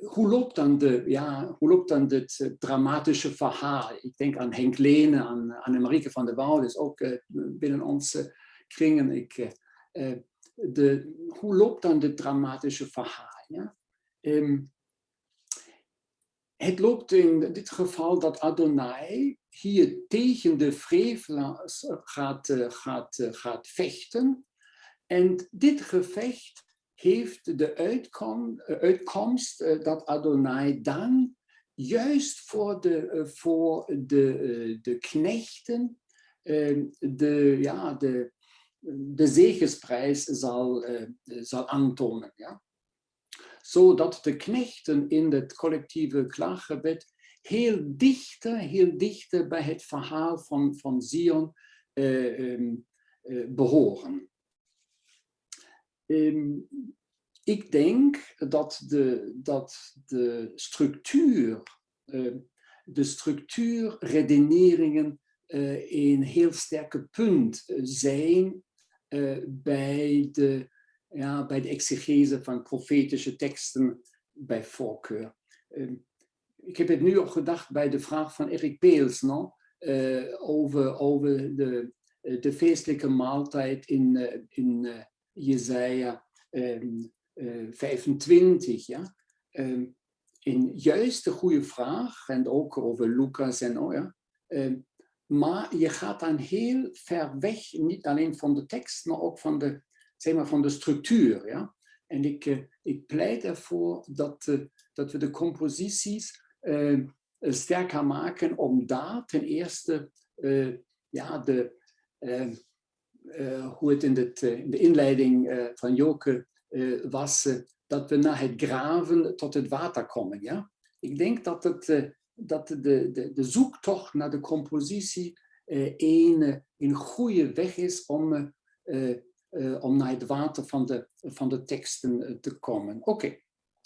hoe loopt dan, de, ja, hoe loopt dan dit eh, dramatische verhaal? Ik denk aan Henk Lene, aan, aan Marieke van der Wouw, dus ook eh, binnen onze kringen. Ik, eh, eh, de, hoe loopt dan dit dramatische verhaal? Ja? Ehm, het loopt in dit geval dat Adonai hier tegen de frevelaars gaat, eh, gaat, eh, gaat vechten. En dit gevecht heeft de eh, uitkomst dat Adonai dan juist voor de, voor de, de knechten eh, de, ja, de, de zegensprijs zal, zal aantonen. Ja? Zodat de knechten in het collectieve klaaggebed heel dichter, heel dichter bij het verhaal van, van Zion eh, ehm, eh, behoren. Ehm, ik denk dat de, dat de structuur, eh, de structuurredeneringen eh, een heel sterke punt zijn bij, de, ja, bij de exegese van profetische teksten bij voorkeur. Ehm, ik heb het nu al gedacht bij de vraag van Erik Peels no? Eh, over, over de, eh, de feestelijke maaltijd in, eh, in Jezaja ehm, eh, 25. Ja? Ehm, een juist een goede vraag, en ook over Lucas en oh ja. Ehm, maar je gaat dan heel ver weg, niet alleen van de tekst, maar ook van de, zeg maar, van de structuur. Ja? En ik, eh, ik pleit ervoor dat, eh, dat we de composities eh, sterker maken om daar ten eerste ja, de, hoe het in, in de inleiding van Joke was, dat we naar het graven tot het water komen. Ja? Ik denk dat, het, dat de, de, de zoektocht naar de compositie een, een goede weg is om, eh, om naar het water van de, van de teksten eh, te komen. Oké,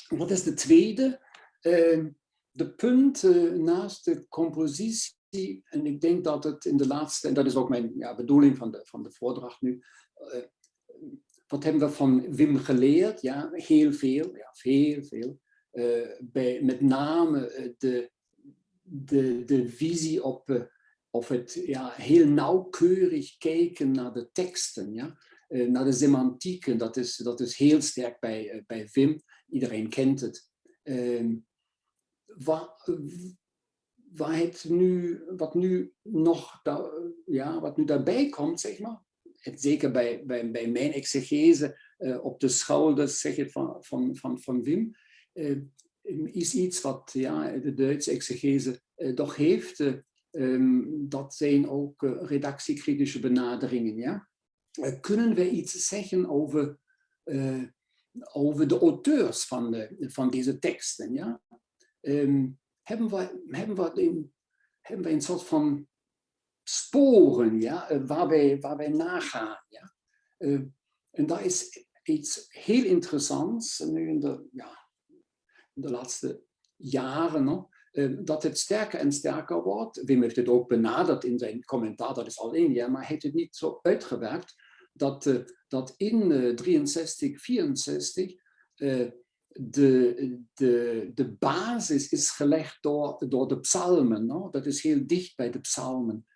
wat is de tweede? Eh, de punt eh, naast de compositie, en ik denk dat het in de laatste, en dat is ook mijn ja, bedoeling van de, van de voordracht nu, wat hebben we van Wim geleerd? Ja, heel veel, ja, veel. Eh, bij, met name de, de, de visie op, of het ja, heel nauwkeurig kijken naar de teksten, ja? Eh, naar de semantieken. Dat is, dat is heel sterk bij, eh, bij Wim. Iedereen kent het. Ehm, waar, waar het nu, wat nu nog ja, wat nu daarbij komt, zeg maar, zeker bij, bij, bij mijn exegese eh, op de schouders zeg het, van, van, van, van Wim, eh, is iets wat ja, de Duitse exegese eh, toch heeft. eh, ehm, dat zijn ook redactiekritische benaderingen. Ja? Eh, kunnen we iets zeggen over, eh, over de auteurs van, van deze teksten? Ja? Ehm, hebben, we, hebben, we een, hebben we een soort van sporen ja? eh, waar, wij, waar nagaan? Ja? Eh, en daar is iets heel interessants nu in de, ja, de laatste jaren. no, eh, dat het sterker en sterker wordt. Wim heeft het ook benaderd in zijn commentaar, dat is al maar hij heeft het niet zo uitgewerkt dat, eh, dat in eh, 63, 64 eh, de, de, de basis is gelegd door, door de psalmen. no? Dat is heel dicht bij de psalmen.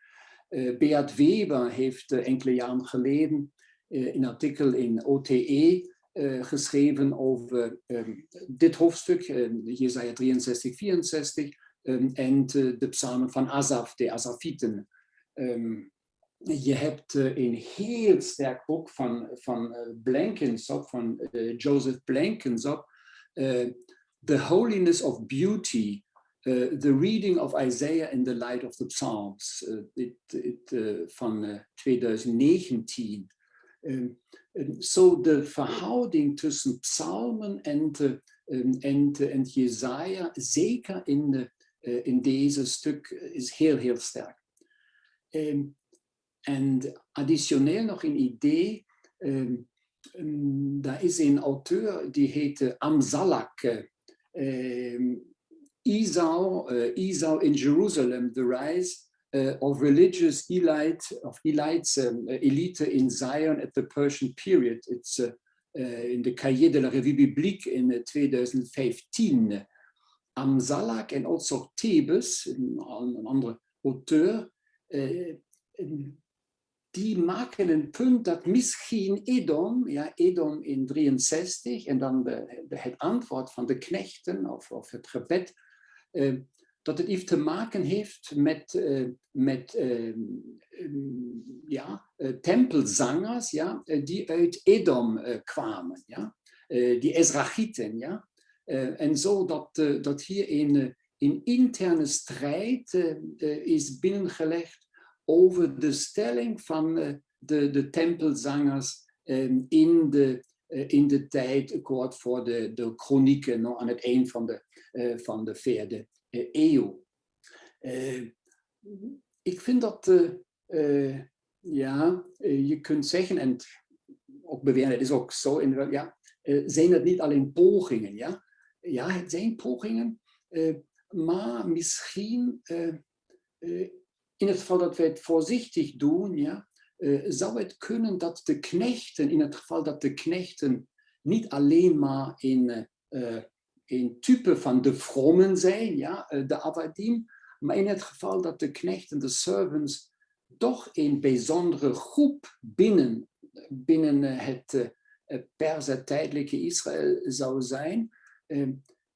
Eh, Beat Weber heeft eh, enkele jaren geleden eh, een artikel in OTE eh, geschreven over ehm, dit hoofdstuk, eh, Jesaja 63, 64, ehm, en eh, de psalmen van Asaf, de Asafieten. Ehm, je hebt eh, een heel sterk boek van, van eh, Blankensop, van eh, Joseph Blankensop, The Holiness of Beauty, The Reading of Isaiah in the Light of the Psalms, dit, eh, van eh, 2019. Um, um, so de verhouding tussen psalmen en, de, um, en, en zeker in, de, in deze stuk, is heel, heel sterk. Um, en additioneel nog een idee, um, daar is een auteur die heet Amzalak. Um, in Jerusalem, The Rise uh, of Religious Elite, of Elites, Elite in Zion at the Persian Period. It's in de Cahiers de la Revue Biblique in 2015. Amzalak en also Thebes, een andere auteur, die maken een punt dat misschien Edom, ja, Edom in 63, en dan de, de, het antwoord van de knechten of, of het gebed, uh, dat het iets te maken heeft met, uh, met uh, um, ja, tempelzangers ja, die uit Edom kwamen, ja, die Ezrachieten. Ja, en zo dat, dat hier een, een interne strijd is binnengelegd over de stelling van uh, de, de tempelzangers um, in, de, uh, in de tijd kort voor de, de chronieken, no, aan het eind van de, uh, van de vierde eeuw. ik vind dat, ja, je kunt zeggen, en ook beweren, het is ook zo, in, ja, zijn het niet alleen pogingen, ja? Ja, het zijn pogingen, maar misschien in het geval dat wij het voorzichtig doen, ja, uh, zou het kunnen dat de knechten, in het geval dat de knechten niet alleen maar in, uh, in type van de vrommen zijn, ja, de Avadim, maar in het geval dat de knechten, de servants, toch een bijzondere groep binnen, binnen het uh, tijdelijke Israël zou zijn,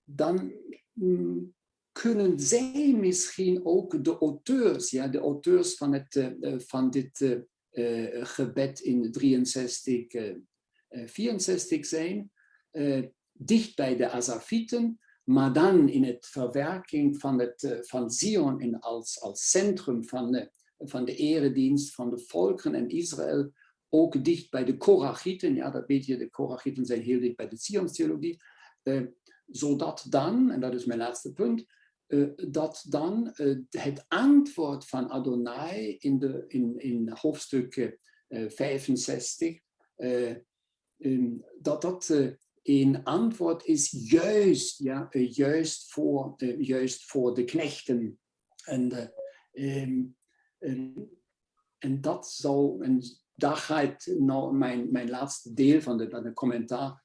dan mm, kunnen zij misschien ook de auteurs, ja, de auteurs van, het, uh, van dit uh, gebed in 63, uh, 64 zijn, dicht bij de Asafieten, maar dan in het verwerking van, het, van Zion in als, als centrum van de, van de eredienst van de volken en Israël, ook dicht bij de Korachieten, ja, dat weet je, de Korachieten zijn heel dicht bij de Zionstheologie, zodat dan, en dat is mijn laatste punt, dat dan uh, het antwoord van Adonai in, de, in, in hoofdstuk uh, 65, um, dat dat een antwoord is juist, ja, juist, voor, juist voor de knechten. En, um, en, en dat zou, en daar gaat nou mijn, mijn laatste deel van de, van de commentaar,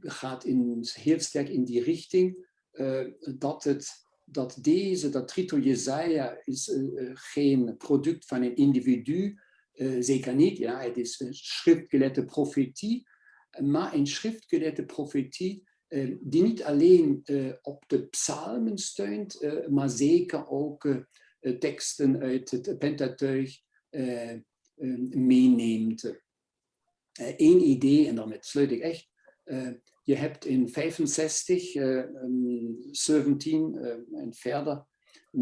gaat in, heel sterk in die richting uh, dat, het, dat deze, dat Trito Jezaja is uh, geen product van een individu, zeker niet. Ja, het is een schriftgeleerde profetie, maar een schriftgeleerde profetie die niet alleen op de psalmen steunt, maar zeker ook teksten uit het Pentateuch meeneemt. Eén idee, en daarmee sluit ik echt, je hebt in 65, uh, 17 uh, en verder,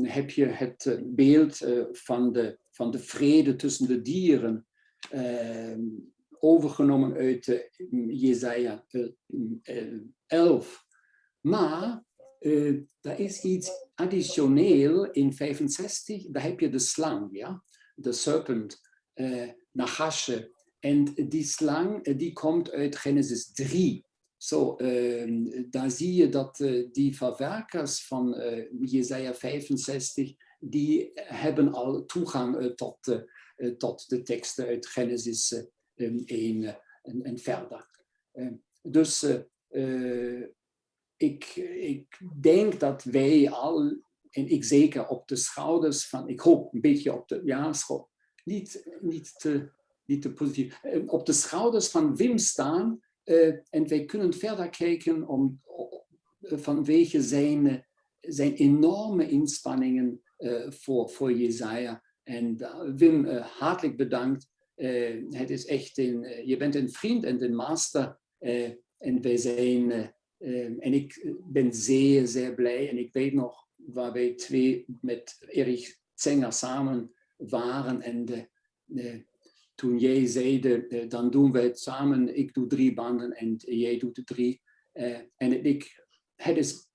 heb je het uh, beeld uh, van, de, van de vrede tussen de dieren uh, overgenomen uit Jesaja 11. Maar er is iets additioneel in 65, daar heb je de slang, ja? de serpent, uh, Nachashe. En die slang die komt uit Genesis 3. Zo, uh, daar zie je dat uh, die verwerkers van uh, Jesaja 65, die hebben al toegang tot, tot de teksten uit Genesis 1 en, en, verder. Ehm, dus ik, ik denk dat wij al, en ik zeker op de schouders van, ik hoop een beetje op de, ja, niet, niet, te, niet te positief, op de schouders van Wim staan, en wij kunnen verder kijken om, vanwege zijn, zijn enorme inspanningen uh, voor, voor Jezaja. En Wim, hartelijk bedankt. het is echt een, je bent een vriend en een master. en wij zijn, en ik ben zeer, zeer blij. En ik weet nog waar wij twee met Erich Zenger samen waren. En toen jij zei, dan doen we het samen. Ik doe drie banden en jij doet de drie. Eh, en ik, het is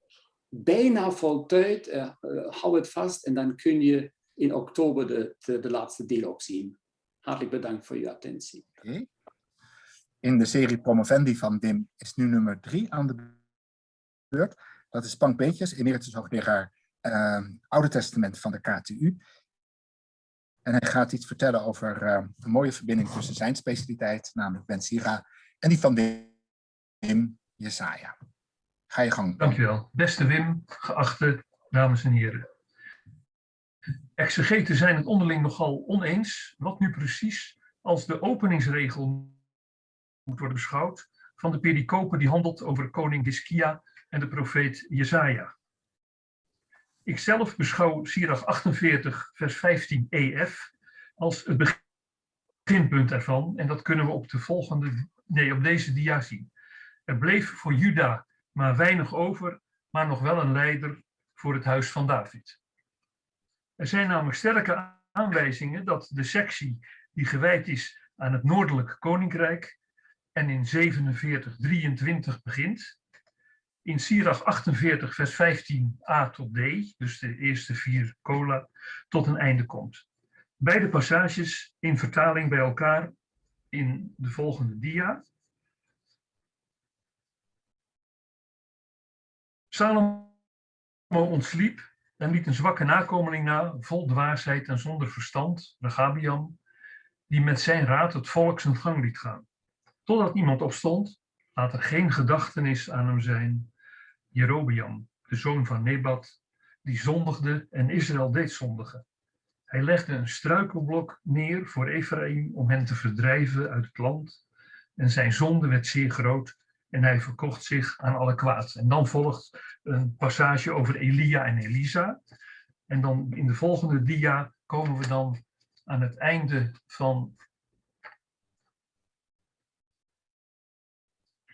bijna voltooid. Uh, hou het vast en dan kun je in oktober de, de, laatste deel ook zien. Hartelijk bedankt voor uw attentie. In de serie Promovendi van Wim is nu nummer drie aan de beurt. Dat is Pank Beetjes, emeritus hoogleraar uh, Oude Testament van de KTU. En hij gaat iets vertellen over uh, een mooie verbinding tussen zijn specialiteit, namelijk Ben Sira, en die van Wim Jesaja. Ga je gang. Dankjewel. Beste Wim, geachte dames en heren. Exegeten zijn het onderling nogal oneens wat nu precies als de openingsregel moet worden beschouwd van de pericope die handelt over koning Hiskia en de profeet Jesaja. Ikzelf beschouw Sirach 48 vers 15 EF als het beginpunt ervan en dat kunnen we op de volgende, nee op deze dia zien. Er bleef voor Juda maar weinig over, maar nog wel een leider voor het huis van David. Er zijn namelijk sterke aanwijzingen dat de sectie die gewijd is aan het Noordelijk Koninkrijk en in 4723 begint, in Sirach 48 vers 15a tot d, dus de eerste vier cola, tot een einde komt. Beide passages in vertaling bij elkaar in de volgende dia. Salomo ontsliep en liet een zwakke nakomeling na, vol dwaasheid en zonder verstand, Regabiam, die met zijn raad het volk zijn gang liet gaan. Totdat iemand opstond, laat er geen gedachtenis aan hem zijn, Jerobeam, de zoon van Nebat, die zondigde en Israël deed zondigen. Hij legde een struikelblok neer voor Ephraim om hen te verdrijven uit het land. En zijn zonde werd zeer groot en hij verkocht zich aan alle kwaad. En dan volgt een passage over Elia en Elisa. En dan in de volgende dia komen we dan aan het einde van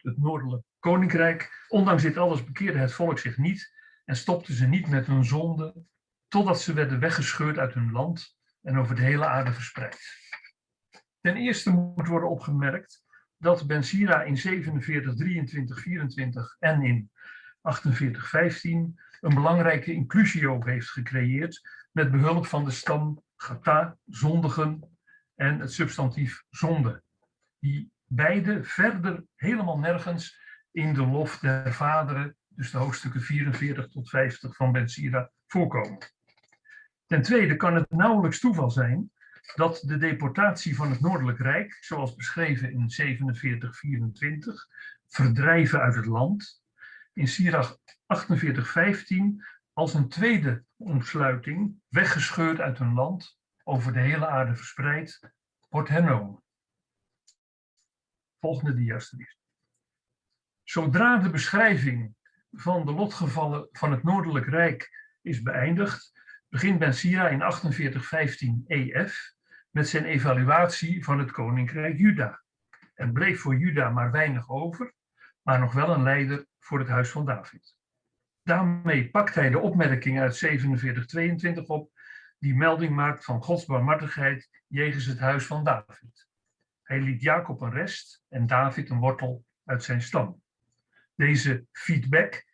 het noordelijk koninkrijk. Ondanks dit alles bekeerde het volk zich niet en stopte ze niet met hun zonde, totdat ze werden weggescheurd uit hun land en over de hele aarde verspreid. Ten eerste moet worden opgemerkt dat Ben Sira in 47, 23, 24 en in 48, 15 een belangrijke inclusio heeft gecreëerd met behulp van de stam gata, zondigen en het substantief zonde, die beide verder helemaal nergens in de lof der vaderen, dus de hoofdstukken 44 tot 50 van Ben Sira, voorkomen. Ten tweede kan het nauwelijks toeval zijn dat de deportatie van het Noordelijk Rijk, zoals beschreven in 4724, verdrijven uit het land, in Sirach 4815 als een tweede omsluiting, weggescheurd uit een land, over de hele aarde verspreid, wordt hernomen. Volgende dia. Zodra de beschrijving van de lotgevallen van het Noordelijk Rijk is beëindigd, begint Ben Sira in 4815 EF met zijn evaluatie van het koninkrijk Juda. Er bleef voor Juda maar weinig over, maar nog wel een leider voor het huis van David. Daarmee pakt hij de opmerking uit 4722 op, die melding maakt van Gods barmhartigheid jegens het huis van David. Hij liet Jacob een rest en David een wortel uit zijn stam. Deze feedback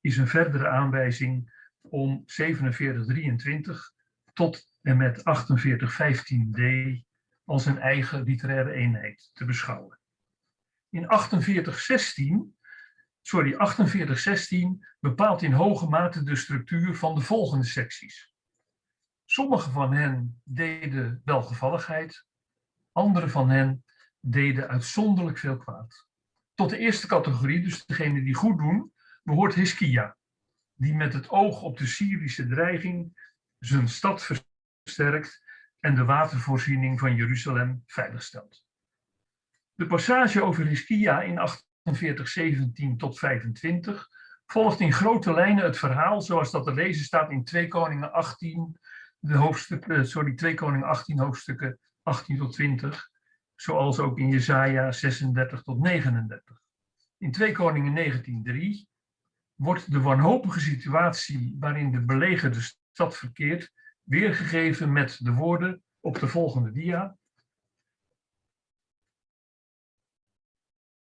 is een verdere aanwijzing om 4723 tot en met 4815d als een eigen literaire eenheid te beschouwen. In 4816, sorry, 4816 bepaalt in hoge mate de structuur van de volgende secties. Sommige van hen deden welgevalligheid, andere van hen deden uitzonderlijk veel kwaad. Tot de eerste categorie, dus degene die goed doen, behoort Hiskia, die met het oog op de Syrische dreiging zijn stad versterkt en de watervoorziening van Jeruzalem veiligstelt. De passage over Hiskia in 4817 tot 25 volgt in grote lijnen het verhaal zoals dat te lezen staat in 2 Koningen 18, de hoofdstukken, sorry, 2 Koningen 18 hoofdstukken 18 tot 20, zoals ook in Jesaja 36 tot 39. In 2 Koningen 19:3 wordt de wanhopige situatie waarin de belegerde stad verkeert weergegeven met de woorden op de volgende dia.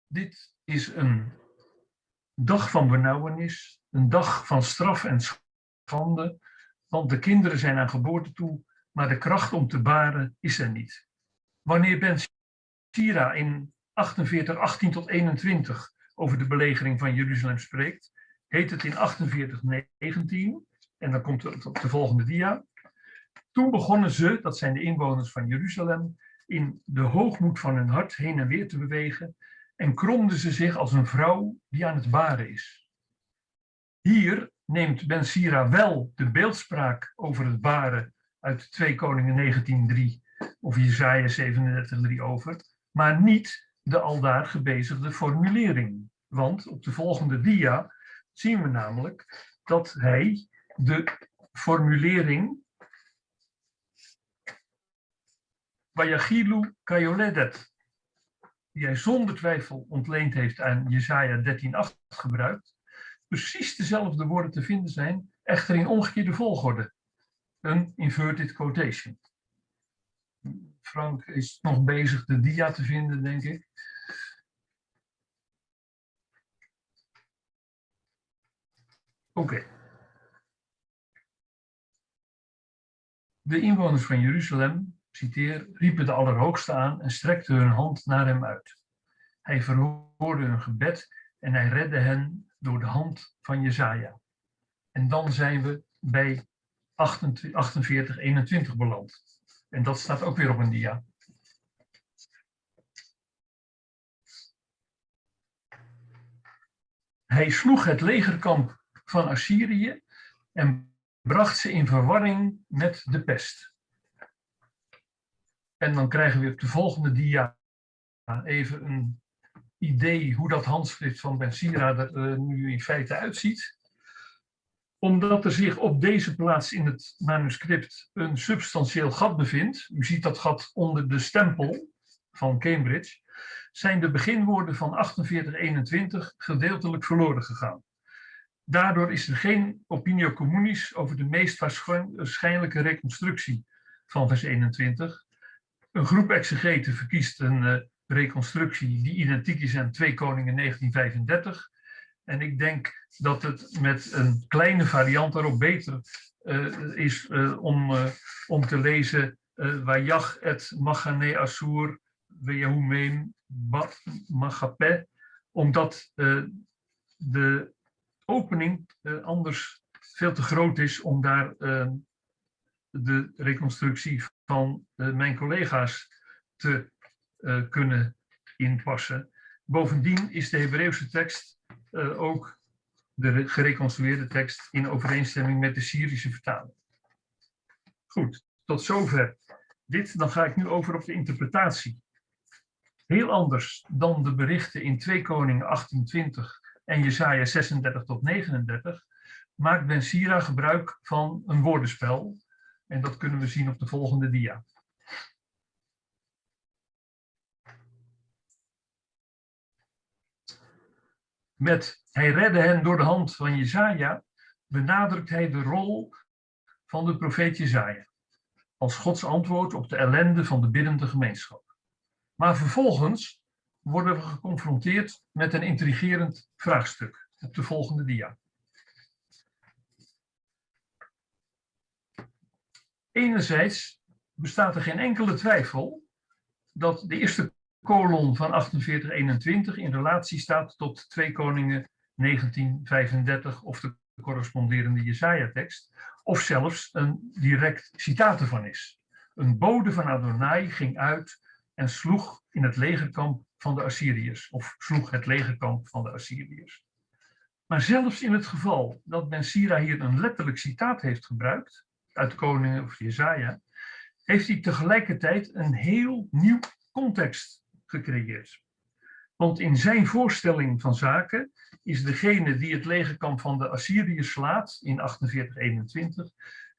Dit is een dag van benauwenis, een dag van straf en schande, want de kinderen zijn aan geboorte toe maar de kracht om te baren is er niet. Wanneer Ben Sira in 48, 18 tot 21 over de belegering van Jeruzalem spreekt, heet het in 48, 19, en dan komt het op de volgende dia. Toen begonnen ze, dat zijn de inwoners van Jeruzalem, in de hoogmoed van hun hart heen en weer te bewegen en kromden ze zich als een vrouw die aan het baren is. Hier neemt Ben Sira wel de beeldspraak over het baren uit 2 Koningen 19.3 of Jesaja 37.3 over, maar niet de aldaar gebezigde formulering. Want op de volgende dia zien we namelijk dat hij de formulering Vayagilu Kayoledet, die hij zonder twijfel ontleend heeft aan Jesaja 13.8 gebruikt, precies dezelfde woorden te vinden zijn, echter in omgekeerde volgorde. Een inverted quotation. Frank is nog bezig de dia te vinden, denk ik. Oké. De inwoners van Jeruzalem, citeer, riepen de Allerhoogste aan en strekten hun hand naar hem uit. Hij verhoorde hun gebed en hij redde hen door de hand van Jezaja. En dan zijn we bij 48, 21 beland. En dat staat ook weer op een dia. Hij sloeg het legerkamp van Assyrië en bracht ze in verwarring met de pest. En dan krijgen we op de volgende dia even een idee hoe dat handschrift van Ben Sira er uh, nu in feite uitziet. Omdat er zich op deze plaats in het manuscript een substantieel gat bevindt, u ziet dat gat onder de stempel van Cambridge, zijn de beginwoorden van 4821 gedeeltelijk verloren gegaan. Daardoor is er geen opinio communis over de meest waarschijnlijke reconstructie van vers 21. Een groep exegeten verkiest een uh, reconstructie die identiek is aan 2 Koningen 1935. En ik denk dat het met een kleine variant daarop beter uh, is uh, om, om te lezen Wajach et Machane Assur Weyahumeem Machape, omdat de opening anders veel te groot is om daar de reconstructie van mijn collega's te kunnen inpassen. Bovendien is de Hebreeuwse tekst ook de gereconstrueerde tekst in overeenstemming met de Syrische vertaling. Goed, tot zover dit. Dan ga ik nu over op de interpretatie. Heel anders dan de berichten in 2 Koningen 1820 en Jesaja 36 tot 39, maakt Ben Sira gebruik van een woordenspel. En dat kunnen we zien op de volgende dia. Met hij redde hen door de hand van Jesaja, benadrukt hij de rol van de profeet Jesaja. Als Gods antwoord op de ellende van de biddende gemeenschap. Maar vervolgens worden we geconfronteerd met een intrigerend vraagstuk op de volgende dia. Enerzijds bestaat er geen enkele twijfel dat de eerste kolon van 4821 in relatie staat tot 2 Koningen 1935 of de corresponderende Jesaja-tekst, of zelfs een direct citaat ervan is. Een bode van Adonai ging uit en sloeg in het legerkamp van de Assyriërs, of sloeg het legerkamp van de Assyriërs. Maar zelfs in het geval dat Ben Sira hier een letterlijk citaat heeft gebruikt, uit Koning of Jezaja, heeft hij tegelijkertijd een heel nieuw context gecreëerd. Want in zijn voorstelling van zaken is degene die het legerkamp van de Assyriërs slaat in 4821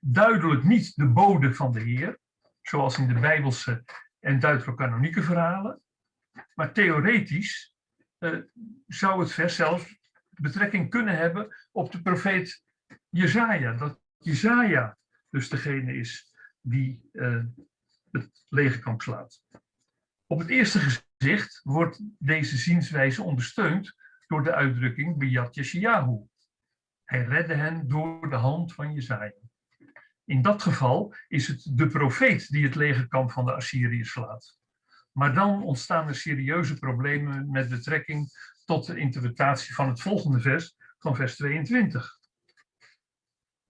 duidelijk niet de bode van de Heer, zoals in de Bijbelse en deuterocanonieke verhalen, maar theoretisch uh, zou het vers zelfs betrekking kunnen hebben op de profeet Jezaja. Dat Jezaja dus degene is die uh, het legerkamp slaat. Op het eerste zicht wordt deze zienswijze ondersteund door de uitdrukking Biyat Yeshayahu. Hij redde hen door de hand van Jezaja. In dat geval is het de profeet die het legerkamp van de Assyriërs slaat. Maar dan ontstaan er serieuze problemen met betrekking tot de interpretatie van het volgende vers, van vers 22.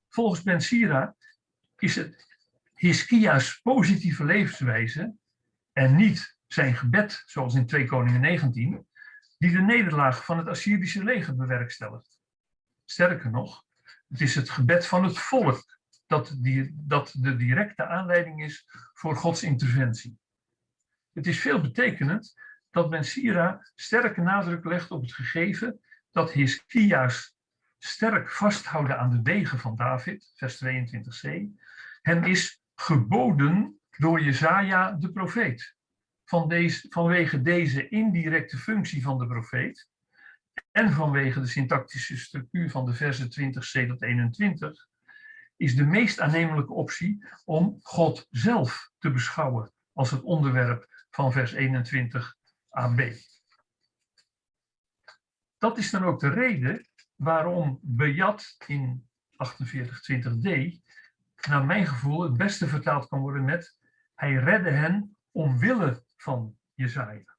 Volgens Ben Sira is het Hiskia's positieve levenswijze en niet zijn gebed, zoals in 2 Koningen 19, die de nederlaag van het Assyrische leger bewerkstelligt. Sterker nog, het is het gebed van het volk dat, die, dat de directe aanleiding is voor Gods interventie. Het is veel betekenend dat Ben Sira sterke nadruk legt op het gegeven dat Hiskia's sterk vasthouden aan de wegen van David, vers 22c, hem is geboden door Jezaja de profeet. Van deze, vanwege deze indirecte functie van de profeet en vanwege de syntactische structuur van de versen 20c tot 21 is de meest aannemelijke optie om God zelf te beschouwen als het onderwerp van vers 21 AB. Dat is dan ook de reden waarom Bejat in 4820d naar mijn gevoel het beste vertaald kan worden met hij redde hen omwille van Jezaja.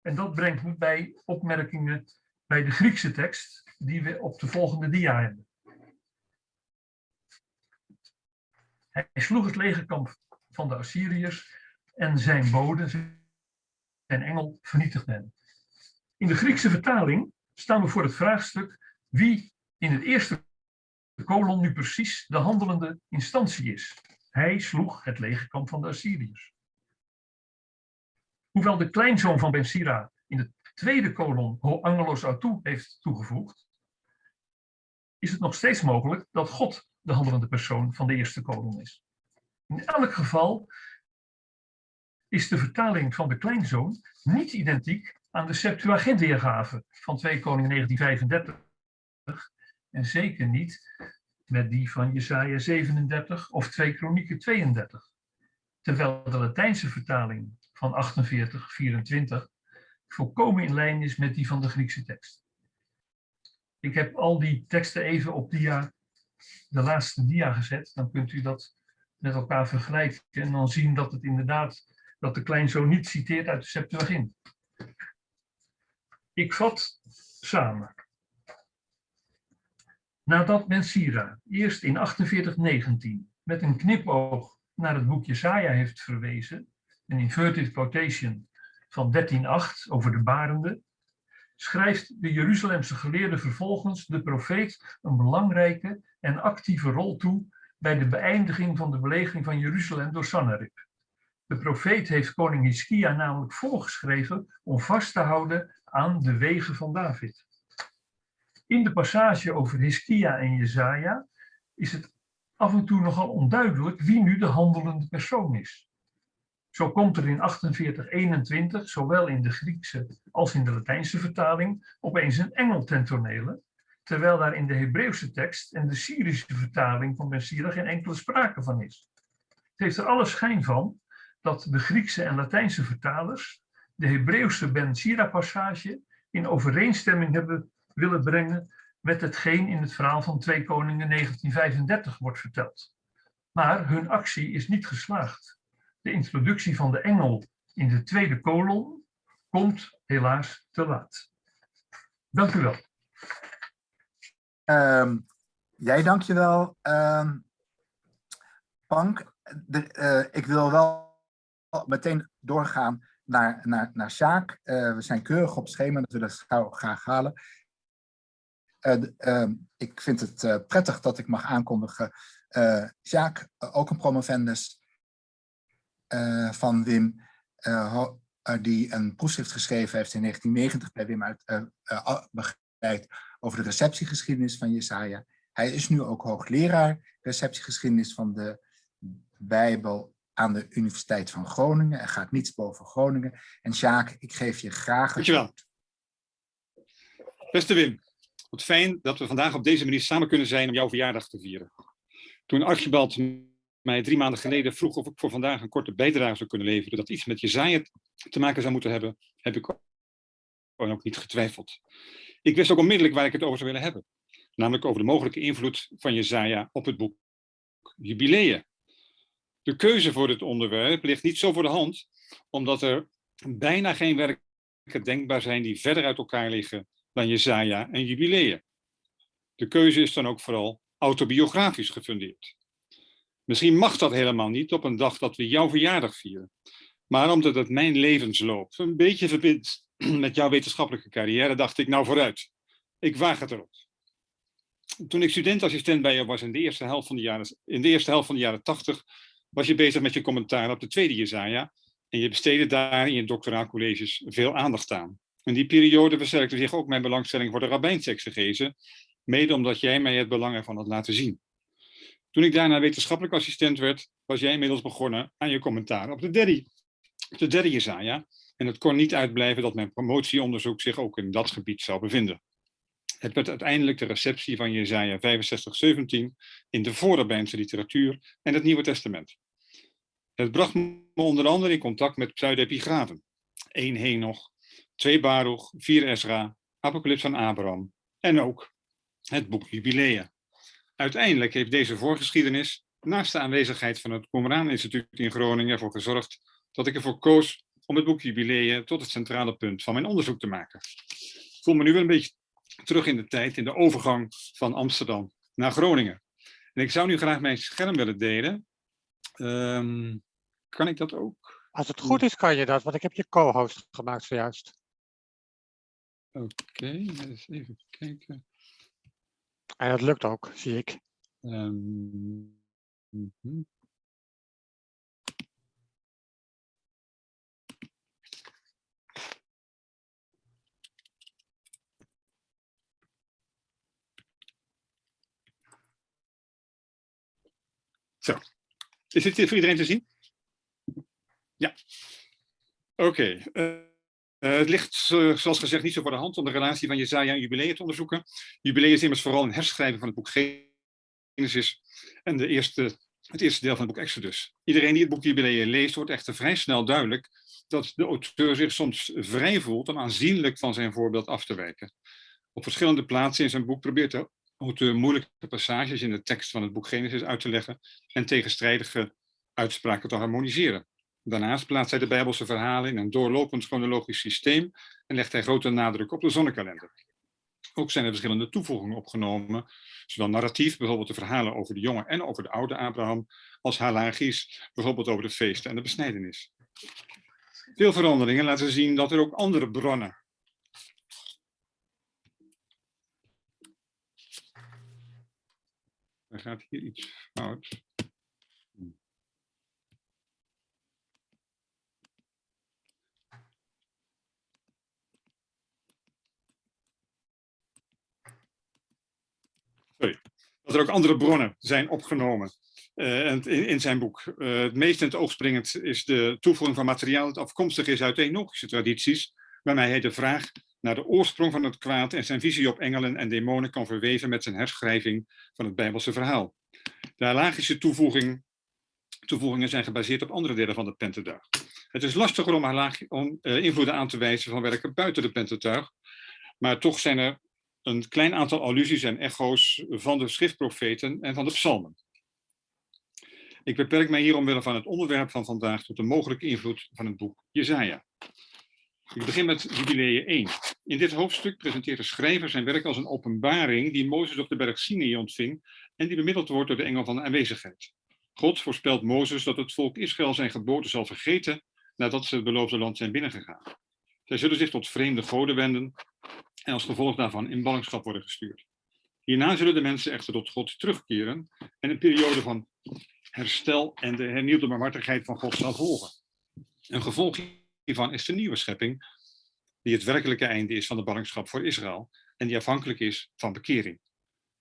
En dat brengt me bij opmerkingen bij de Griekse tekst die we op de volgende dia hebben. Hij sloeg het legerkamp van de Assyriërs en zijn bode, zijn engel, vernietigde hen. In de Griekse vertaling staan we voor het vraagstuk wie in het eerste kolom nu precies de handelende instantie is. Hij sloeg het legerkamp van de Assyriërs. Hoewel de kleinzoon van Ben Sira in de tweede kolom Ho Angelos heeft toegevoegd, is het nog steeds mogelijk dat God de handelende persoon van de eerste kolom is. In elk geval is de vertaling van de kleinzoon niet identiek aan de Septuagint-weergave van 2 Koning 1935 en zeker niet met die van Jesaja 37 of 2 Kronieken 32. Terwijl de Latijnse vertaling van 4824 volkomen in lijn is met die van de Griekse tekst. Ik heb al die teksten even op dia, de laatste dia gezet. Dan kunt u dat met elkaar vergelijken en dan zien dat het inderdaad, dat de kleinzoon niet citeert uit de Septuagint. Ik vat samen. Nadat Mensira eerst in 4819 met een knipoog naar het boek Jesaja heeft verwezen, een inverted quotation van 13.8 over de barende, schrijft de Jeruzalemse geleerde vervolgens de profeet een belangrijke en actieve rol toe bij de beëindiging van de belegering van Jeruzalem door Sanherib. De profeet heeft koning Hiskia namelijk voorgeschreven om vast te houden aan de wegen van David. In de passage over Hiskia en Jezaja is het af en toe nogal onduidelijk wie nu de handelende persoon is. Zo komt er in 4821, zowel in de Griekse als in de Latijnse vertaling, opeens een engel ten tonele, terwijl daar in de Hebreeuwse tekst en de Syrische vertaling van Ben Sira geen enkele sprake van is. Het heeft er alle schijn van dat de Griekse en Latijnse vertalers de Hebreeuwse Ben Sira passage in overeenstemming hebben willen brengen met hetgeen in het verhaal van 2 Koningen 1935 wordt verteld. Maar hun actie is niet geslaagd. De introductie van de engel in de tweede kolom komt helaas te laat. Dank u wel. Um, jij dank je wel, um, Pank. De, uh, ik wil wel meteen doorgaan naar, naar, naar Sjaak. Uh, we zijn keurig op schema, dat we dat gauw graag halen. Uh, uh, ik vind het prettig dat ik mag aankondigen. Sjaak, ook een promovendus van Wim, die een proefschrift geschreven heeft in 1990 bij Wim uit begeleid over de receptiegeschiedenis van Jesaja. Hij is nu ook hoogleraar receptiegeschiedenis van de Bijbel aan de Universiteit van Groningen. Er gaat niets boven Groningen. En Sjaak, ik geef je graag... Dankjewel. Beste Wim, wat fijn dat we vandaag op deze manier samen kunnen zijn om jouw verjaardag te vieren. Toen Archibald mij drie maanden geleden vroeg of ik voor vandaag een korte bijdrage zou kunnen leveren, dat iets met Jezaja te maken zou moeten hebben, heb ik ook niet getwijfeld. Ik wist ook onmiddellijk waar ik het over zou willen hebben. Namelijk over de mogelijke invloed van Jezaja op het boek Jubileeën. De keuze voor dit onderwerp ligt niet zo voor de hand, omdat er bijna geen werken denkbaar zijn die verder uit elkaar liggen dan Jezaja en Jubileeën. De keuze is dan ook vooral autobiografisch gefundeerd. Misschien mag dat helemaal niet op een dag dat we jouw verjaardag vieren. Maar omdat het mijn levensloop een beetje verbindt met jouw wetenschappelijke carrière, dacht ik nou vooruit. Ik waag het erop. Toen ik studentassistent bij jou was in de eerste helft van de jaren, in de eerste helft van de jaren 80, was je bezig met je commentaar op de tweede Jezaja. En je besteedde daar in je doctoraalcolleges veel aandacht aan. In die periode versterkte zich ook mijn belangstelling voor de rabbijnsexegese, mede omdat jij mij het belang ervan had laten zien. Toen ik daarna wetenschappelijk assistent werd, was jij inmiddels begonnen aan je commentaar op de derde, de derde. En het kon niet uitblijven dat mijn promotieonderzoek zich ook in dat gebied zou bevinden. Het werd uiteindelijk de receptie van Jezaja 65:17 in de voorrabbijnse literatuur en het Nieuwe Testament. Het bracht me onder andere in contact met pseudepigrafen. 1 Henoch, 2 Baruch, 4 Ezra, Apocalyps van Abraham en ook het boek Jubileeën. Uiteindelijk heeft deze voorgeschiedenis, naast de aanwezigheid van het Qumran Instituut in Groningen, ervoor gezorgd dat ik ervoor koos om het boek Jubileeën tot het centrale punt van mijn onderzoek te maken. Ik voel me nu wel een beetje terug in de tijd, in de overgang van Amsterdam naar Groningen. En ik zou nu graag mijn scherm willen delen. Ehm, kan ik dat ook? Als het goed is, kan je dat, want ik heb je co-host gemaakt zojuist. Oké, eens even kijken. En dat lukt ook, zie ik. Ehm, mhm. Zo, is dit voor iedereen te zien? Ja. Oké. eh, eh, het ligt, zoals gezegd, niet zo voor de hand om de relatie van Jezaja en Jubileeën te onderzoeken. Jubileeën is immers vooral een herschrijving van het boek Genesis en de eerste, het eerste deel van het boek Exodus. Iedereen die het boek Jubileeën leest, wordt echter vrij snel duidelijk dat de auteur zich soms vrij voelt om aanzienlijk van zijn voorbeeld af te wijken. Op verschillende plaatsen in zijn boek probeert de auteur moeilijke passages in de tekst van het boek Genesis uit te leggen en tegenstrijdige uitspraken te harmoniseren. Daarnaast plaatst hij de Bijbelse verhalen in een doorlopend chronologisch systeem en legt hij grote nadruk op de zonnekalender. Ook zijn er verschillende toevoegingen opgenomen, zowel narratief, bijvoorbeeld de verhalen over de jonge en over de oude Abraham, als halagisch, bijvoorbeeld over de feesten en de besnijdenis. Veel veranderingen laten zien dat er ook andere bronnen Er gaat hier iets fout. Sorry. Er ook andere bronnen zijn opgenomen uh, in, zijn boek. Uh, het meest in het oog springend is de toevoeging van materiaal dat afkomstig is uit Enogische tradities, waarmee hij de vraag naar de oorsprong van het kwaad en zijn visie op engelen en demonen kan verweven met zijn herschrijving van het Bijbelse verhaal. De halagische toevoeging, toevoegingen zijn gebaseerd op andere delen van de Pentateuch. Het is lastiger om, om uh, invloeden aan te wijzen van werken buiten de Pentateuch, maar toch zijn er een klein aantal allusies en echo's van de schriftprofeten en van de psalmen. Ik beperk mij hier omwille van het onderwerp van vandaag tot de mogelijke invloed van het boek Jezaja. Ik begin met Jubileeën 1. In dit hoofdstuk presenteert de schrijver zijn werk als een openbaring die Mozes op de berg Sinai ontving en die bemiddeld wordt door de engel van de aanwezigheid. God voorspelt Mozes dat het volk Israël zijn geboorte zal vergeten nadat ze het beloofde land zijn binnengegaan. Zij zullen zich tot vreemde goden wenden en als gevolg daarvan in ballingschap worden gestuurd. Hierna zullen de mensen echter tot God terugkeren en een periode van herstel en de hernieuwde barmhartigheid van God zal volgen. Een gevolg hiervan is de nieuwe schepping, die het werkelijke einde is van de ballingschap voor Israël en die afhankelijk is van bekering.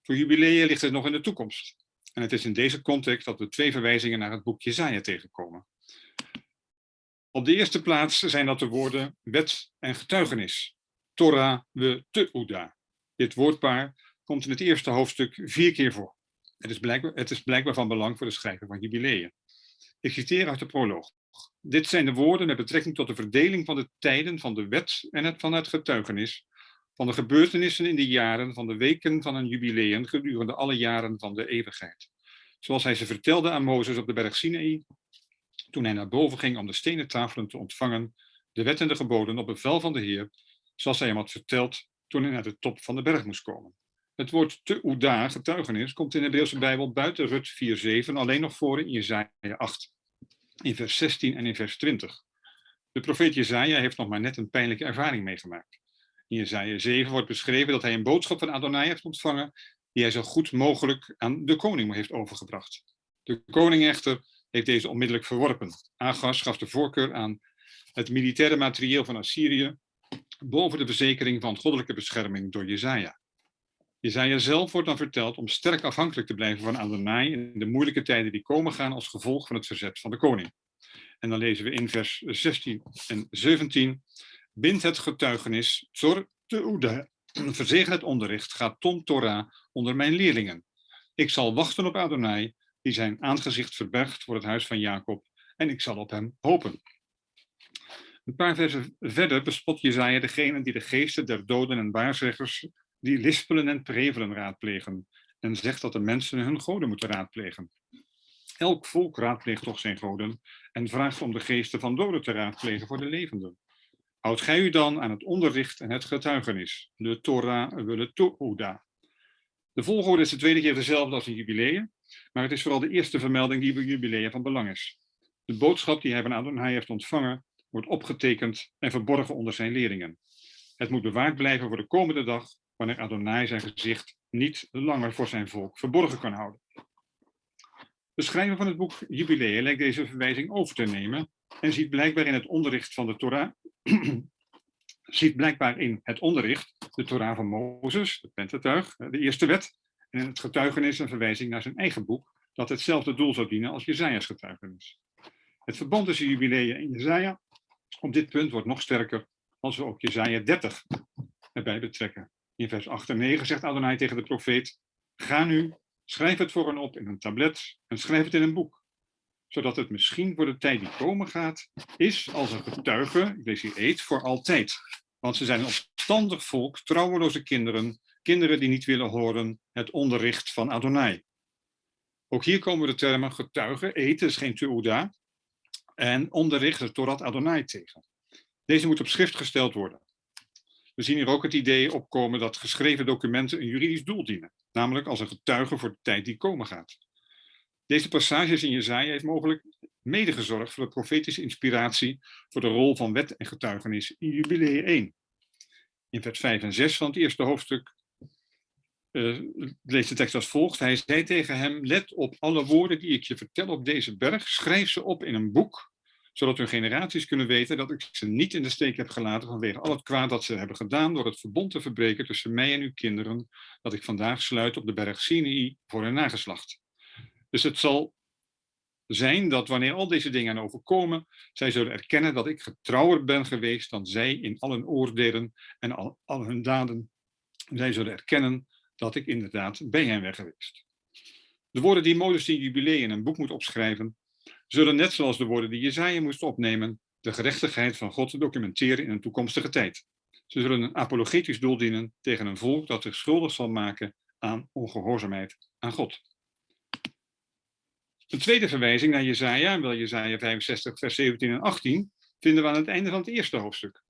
Voor jubileeën ligt het nog in de toekomst. En het is in deze context dat we twee verwijzingen naar het boek Jezaja tegenkomen. Op de eerste plaats zijn dat de woorden wet en getuigenis. Torah we teuda. Dit woordpaar komt in het eerste hoofdstuk vier keer voor. Het is, blijkbaar, het is blijkbaar van belang voor de schrijver van jubileeën. Ik citeer uit de proloog. Dit zijn de woorden met betrekking tot de verdeling van de tijden van de wet en het, van het getuigenis, van de gebeurtenissen in de jaren, van de weken van een jubileum gedurende alle jaren van de eeuwigheid. Zoals hij ze vertelde aan Mozes op de berg Sinaï, toen hij naar boven ging om de stenen tafelen te ontvangen, de wet en de geboden op bevel van de Heer, zoals hij hem had verteld toen hij naar de top van de berg moest komen. Het woord te Uda, getuigenis, komt in de Hebreeuwse Bijbel buiten Rut 4.7 alleen nog voor in Jezaja 8, in vers 16 en in vers 20. De profeet Jezaja heeft nog maar net een pijnlijke ervaring meegemaakt. In Jezaja 7 wordt beschreven dat hij een boodschap van Adonai heeft ontvangen die hij zo goed mogelijk aan de koning heeft overgebracht. De koning echter heeft deze onmiddellijk verworpen. Agas gaf de voorkeur aan het militaire materieel van Assyrië boven de verzekering van goddelijke bescherming door Jezaja. Jezaja zelf wordt dan verteld om sterk afhankelijk te blijven van Adonai in de moeilijke tijden die komen gaan als gevolg van het verzet van de koning. En dan lezen we in vers 16 en 17. Bind het getuigenis, zor te oede, verzegen het onderricht, gaat ton Torah onder mijn leerlingen. Ik zal wachten op Adonai, die zijn aangezicht verbergt voor het huis van Jacob, en ik zal op hem hopen. Een paar versen verder bespot Jezaja degene die de geesten der doden en waarzeggers die lispelen en prevelen raadplegen en zegt dat de mensen hun goden moeten raadplegen. Elk volk raadpleegt toch zijn goden en vraagt om de geesten van doden te raadplegen voor de levenden. Houd gij u dan aan het onderricht en het getuigenis, de Torah willen Tohuda. De volgorde is de tweede keer dezelfde als in jubileeën, maar het is vooral de eerste vermelding die bij jubileeën van belang is. De boodschap die hij van Adonai heeft ontvangen, wordt opgetekend en verborgen onder zijn leerlingen. Het moet bewaard blijven voor de komende dag, wanneer Adonai zijn gezicht niet langer voor zijn volk verborgen kan houden. De schrijver van het boek Jubileeën lijkt deze verwijzing over te nemen en ziet blijkbaar in het onderricht van de Torah, ziet blijkbaar in het onderricht de Torah van Mozes, de Pentateuch, de eerste wet, en in het getuigenis een verwijzing naar zijn eigen boek, dat hetzelfde doel zou dienen als Jezaja's getuigenis. Het verband tussen Jubileeën en Jezaja op dit punt wordt nog sterker als we ook Jezaja 30 erbij betrekken. In vers 8 en 9 zegt Adonai tegen de profeet, ga nu, schrijf het voor hen op in een tablet en schrijf het in een boek, zodat het misschien voor de tijd die komen gaat, is als een getuige, ik lees hier eet, voor altijd. Want ze zijn een opstandig volk, trouweloze kinderen, kinderen die niet willen horen het onderricht van Adonai. Ook hier komen de termen getuige, eten is geen tuuda, en onderricht, de Torah Adonai tegen. Deze moet op schrift gesteld worden. We zien hier ook het idee opkomen dat geschreven documenten een juridisch doel dienen, namelijk als een getuige voor de tijd die komen gaat. Deze passages in Jezaja heeft mogelijk mede gezorgd voor de profetische inspiratie voor de rol van wet en getuigenis in Jubilee 1. In vers 5 en 6 van het eerste hoofdstuk uh, leest de tekst als volgt. Hij zei tegen hem, let op alle woorden die ik je vertel op deze berg, schrijf ze op in een boek, zodat hun generaties kunnen weten dat ik ze niet in de steek heb gelaten vanwege al het kwaad dat ze hebben gedaan door het verbond te verbreken tussen mij en uw kinderen, dat ik vandaag sluit op de berg Sinai voor hun nageslacht. Dus het zal zijn dat wanneer al deze dingen overkomen, zij zullen erkennen dat ik getrouwer ben geweest dan zij in al hun oordelen en al, al hun daden. Zij zullen erkennen dat ik inderdaad bij hen ben geweest. De woorden die Mozes in jubileum in een boek moet opschrijven, zullen net zoals de woorden die Jezaja moest opnemen, de gerechtigheid van God documenteren in een toekomstige tijd. Ze zullen een apologetisch doel dienen tegen een volk dat zich schuldig zal maken aan ongehoorzaamheid aan God. Een tweede verwijzing naar Jezaja, wel Jezaja 65 vers 17 en 18, vinden we aan het einde van het eerste hoofdstuk.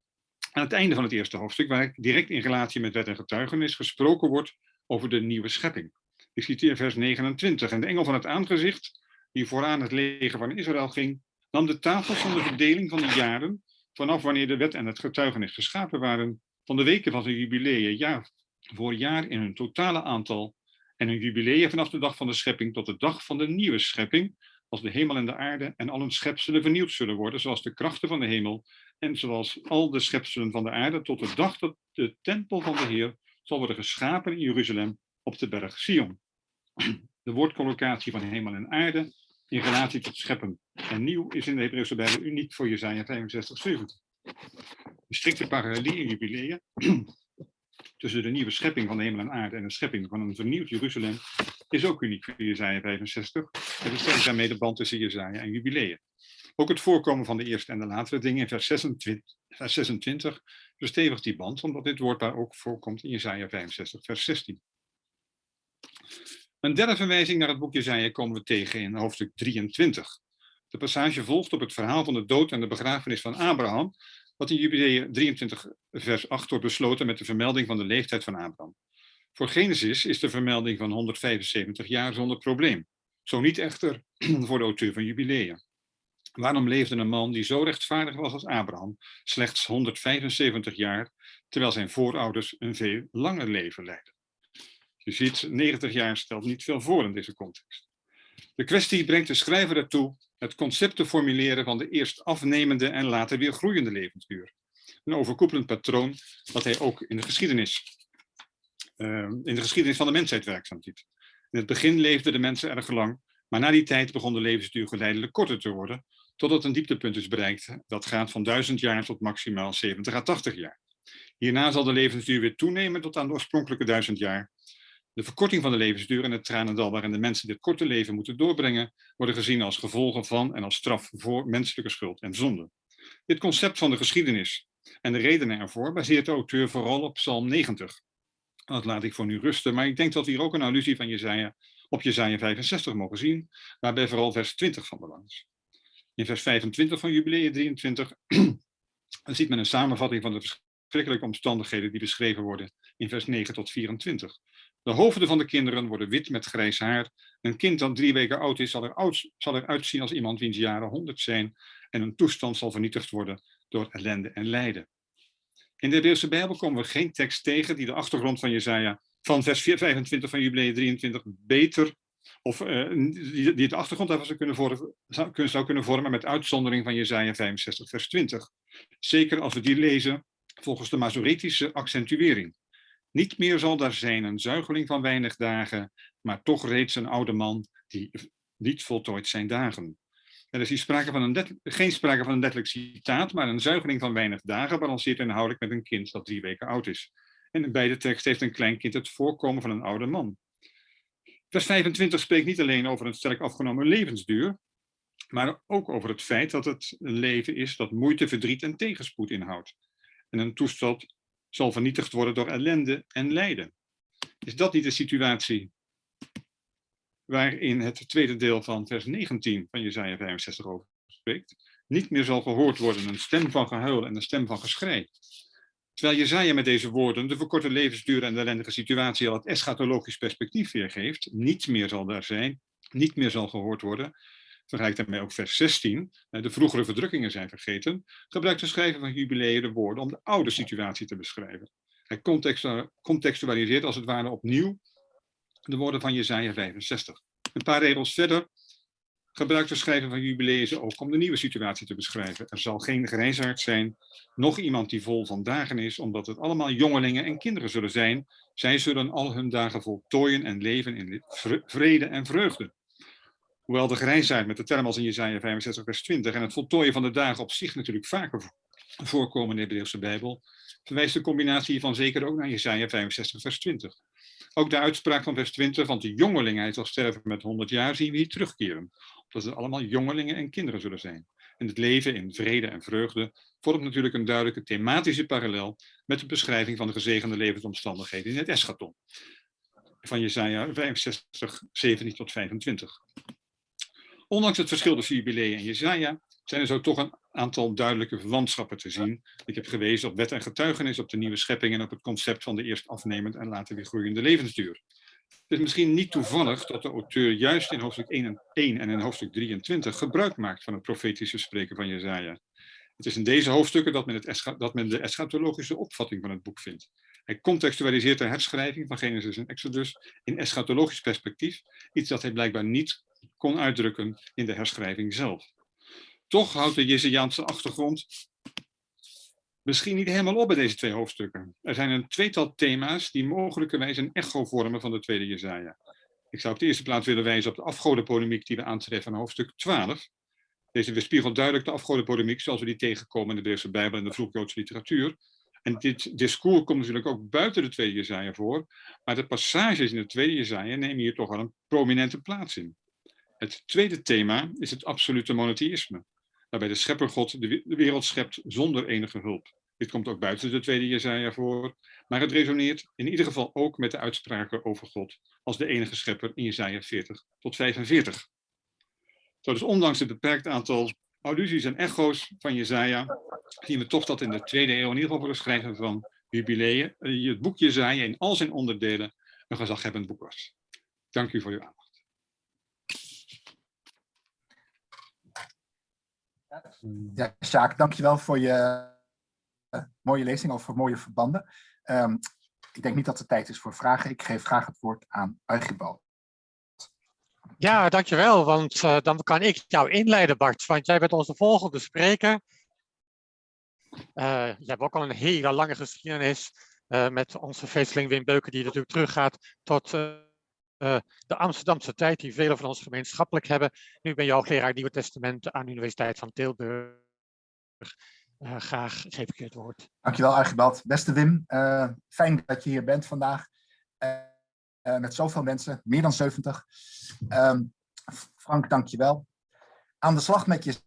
Aan het einde van het eerste hoofdstuk, waar direct in relatie met wet en getuigenis gesproken wordt over de nieuwe schepping. Ik citeer vers 29. En de engel van het aangezicht, die vooraan het leger van Israël ging, nam de tafels van de verdeling van de jaren, vanaf wanneer de wet en het getuigenis geschapen waren, van de weken van zijn jubileeën, jaar voor jaar in hun totale aantal, en hun jubileeën vanaf de dag van de schepping tot de dag van de nieuwe schepping, als de hemel en de aarde en al hun schepselen vernieuwd zullen worden, zoals de krachten van de hemel en zoals al de schepselen van de aarde, tot de dag dat de tempel van de Heer zal worden geschapen in Jeruzalem op de berg Sion. De woordcollocatie van hemel en aarde in relatie tot scheppen en nieuw is in de Hebreeuwse Bijbel uniek voor Jezaja 65, 70. De strikte parallelie in jubileeën tussen de nieuwe schepping van de hemel en aarde en de schepping van een vernieuwd Jeruzalem is ook uniek voor Jezaja 65. Het is daarmee de band tussen Jezaja en jubileeën. Ook het voorkomen van de eerste en de latere dingen in vers 26, vers 26 verstevigt die band, omdat dit woord daar ook voorkomt in Jezaja 65, vers 16. Een derde verwijzing naar het boek Jezaja komen we tegen in hoofdstuk 23. De passage volgt op het verhaal van de dood en de begrafenis van Abraham, wat in Jubileum 23 vers 8 wordt besloten met de vermelding van de leeftijd van Abraham. Voor Genesis is de vermelding van 175 jaar zonder probleem. Zo niet echter voor de auteur van Jubileum. Waarom leefde een man die zo rechtvaardig was als Abraham slechts 175 jaar, terwijl zijn voorouders een veel langer leven leidden? Je ziet, 90 jaar stelt niet veel voor in deze context. De kwestie brengt de schrijver ertoe het concept te formuleren van de eerst afnemende en later weer groeiende levensduur. Een overkoepelend patroon dat hij ook in de geschiedenis, uh, in de geschiedenis van de mensheid werkzaam ziet. In het begin leefden de mensen erg lang, maar na die tijd begon de levensduur geleidelijk korter te worden, totdat een dieptepunt is bereikt dat gaat van 1000 jaar tot maximaal 70 à 80 jaar. Hierna zal de levensduur weer toenemen tot aan de oorspronkelijke 1000 jaar de verkorting van de levensduur en het tranendal waarin de mensen dit korte leven moeten doorbrengen, worden gezien als gevolgen van en als straf voor menselijke schuld en zonde. Dit concept van de geschiedenis en de redenen ervoor baseert de auteur vooral op Psalm 90. Dat laat ik voor nu rusten, maar ik denk dat we hier ook een allusie van Jezaja, op Jezaja 65 mogen zien, waarbij vooral vers 20 van belang is. In vers 25 van Jubileum 23 ziet men een samenvatting van de verschrikkelijke omstandigheden die beschreven worden in vers 9 tot 24. De hoofden van de kinderen worden wit met grijs haar. Een kind dat drie weken oud is, zal, er oud, zal eruit zien als iemand wiens jaren honderd zijn. En een toestand zal vernietigd worden door ellende en lijden. In de Hebreeuwse Bijbel komen we geen tekst tegen die de achtergrond van Jezaja van vers 25 van Jubileum 23 beter, of uh, die, die de achtergrond daarvan zou kunnen, vormen, zou kunnen vormen met uitzondering van Jezaja 65 vers 20. Zeker als we die lezen volgens de Masoretische accentuering. Niet meer zal daar zijn een zuigeling van weinig dagen, maar toch reeds een oude man die niet voltooid zijn dagen. Er is hier sprake van een geen sprake van een letterlijk citaat, maar een zuigeling van weinig dagen balanceert inhoudelijk met een kind dat drie weken oud is. En in beide teksten heeft een klein kind het voorkomen van een oude man. Vers 25 spreekt niet alleen over een sterk afgenomen levensduur, maar ook over het feit dat het een leven is dat moeite, verdriet en tegenspoed inhoudt. En een toestand zal vernietigd worden door ellende en lijden. Is dat niet de situatie waarin het tweede deel van vers 19 van Jesaja 65 over spreekt? Niet meer zal gehoord worden een stem van gehuil en een stem van geschrei. Terwijl Jezaja met deze woorden de verkorte levensduur en de ellendige situatie al het eschatologisch perspectief weergeeft, niet meer zal daar zijn, niet meer zal gehoord worden, vergelijkt daarmee ook vers 16, de vroegere verdrukkingen zijn vergeten, gebruikt de schrijver van jubileeën de woorden om de oude situatie te beschrijven. Hij contextualiseert als het ware opnieuw de woorden van Jesaja 65. Een paar regels verder gebruikt de schrijver van jubileeën ze ook om de nieuwe situatie te beschrijven. Er zal geen grijsaard zijn, nog iemand die vol van dagen is, omdat het allemaal jongelingen en kinderen zullen zijn. Zij zullen al hun dagen voltooien en leven in vrede en vreugde. Hoewel de grijsheid met de term als in Jezaja 65 vers 20 en het voltooien van de dagen op zich natuurlijk vaker voorkomen in de Hebreeuwse Bijbel, verwijst de combinatie hiervan zeker ook naar Jezaja 65 vers 20. Ook de uitspraak van vers 20 van de jongeling, hij zal sterven met 100 jaar, zien we hier terugkeren. Dat het allemaal jongelingen en kinderen zullen zijn. En het leven in vrede en vreugde vormt natuurlijk een duidelijke thematische parallel met de beschrijving van de gezegende levensomstandigheden in het eschaton. Van Jesaja 65, 17 tot 25. Ondanks het verschil tussen Jubilee en Jezaja zijn er zo toch een aantal duidelijke verwantschappen te zien. Ik heb gewezen op wet en getuigenis, op de nieuwe schepping en op het concept van de eerst afnemend en later weer groeiende levensduur. Het is misschien niet toevallig dat de auteur juist in hoofdstuk 1 en, 1 en in hoofdstuk 23 gebruik maakt van het profetische spreken van Jezaja. Het is in deze hoofdstukken dat men, het dat men de eschatologische opvatting van het boek vindt. Hij contextualiseert de herschrijving van Genesis en Exodus in eschatologisch perspectief, iets dat hij blijkbaar niet kon uitdrukken in de herschrijving zelf. Toch houdt de Jezajaanse achtergrond misschien niet helemaal op bij deze twee hoofdstukken. Er zijn een tweetal thema's die mogelijkerwijs een echo vormen van de tweede Jezaja. Ik zou op de eerste plaats willen wijzen op de afgodenpolemiek die we aantreffen in hoofdstuk 12. Deze weerspiegelt duidelijk de afgodenpolemiek zoals we die tegenkomen in de Hebreeuwse Bijbel en de vroeg-Joodse literatuur. En dit discours komt natuurlijk ook buiten de tweede Jezaja voor, maar de passages in de tweede Jezaja nemen hier toch wel een prominente plaats in. Het tweede thema is het absolute monotheïsme, waarbij de scheppergod de wereld schept zonder enige hulp. Dit komt ook buiten de tweede Jezaja voor, maar het resoneert in ieder geval ook met de uitspraken over God als de enige schepper in Jezaja 40 tot 45. Zo dus ondanks het beperkt aantal allusies en echo's van Jezaja, zien we toch dat in de tweede eeuw in ieder geval schrijven van jubileeën, eh, het boek Jezaja in al zijn onderdelen een gezaghebbend boek was. Dank u voor uw aandacht. Ja, Sjaak, dankjewel voor je uh, mooie lezing over mooie verbanden. Um, ik denk niet dat het tijd is voor vragen. Ik geef graag het woord aan Archibald. Ja, dankjewel, want uh, dan kan ik jou inleiden, Bart. Want jij bent onze volgende spreker. Uh, je hebt ook al een hele lange geschiedenis met onze feesteling Wim Beuken, die natuurlijk teruggaat tot de Amsterdamse tijd, die velen van ons gemeenschappelijk hebben. Nu ben je hoogleraar Nieuwe Testament aan de Universiteit van Tilburg. Graag geef ik je het woord. Dankjewel Archibald. Beste Wim, fijn dat je hier bent vandaag. Uh, met zoveel mensen, meer dan 70. Um, Frank, dankjewel. Aan de slag met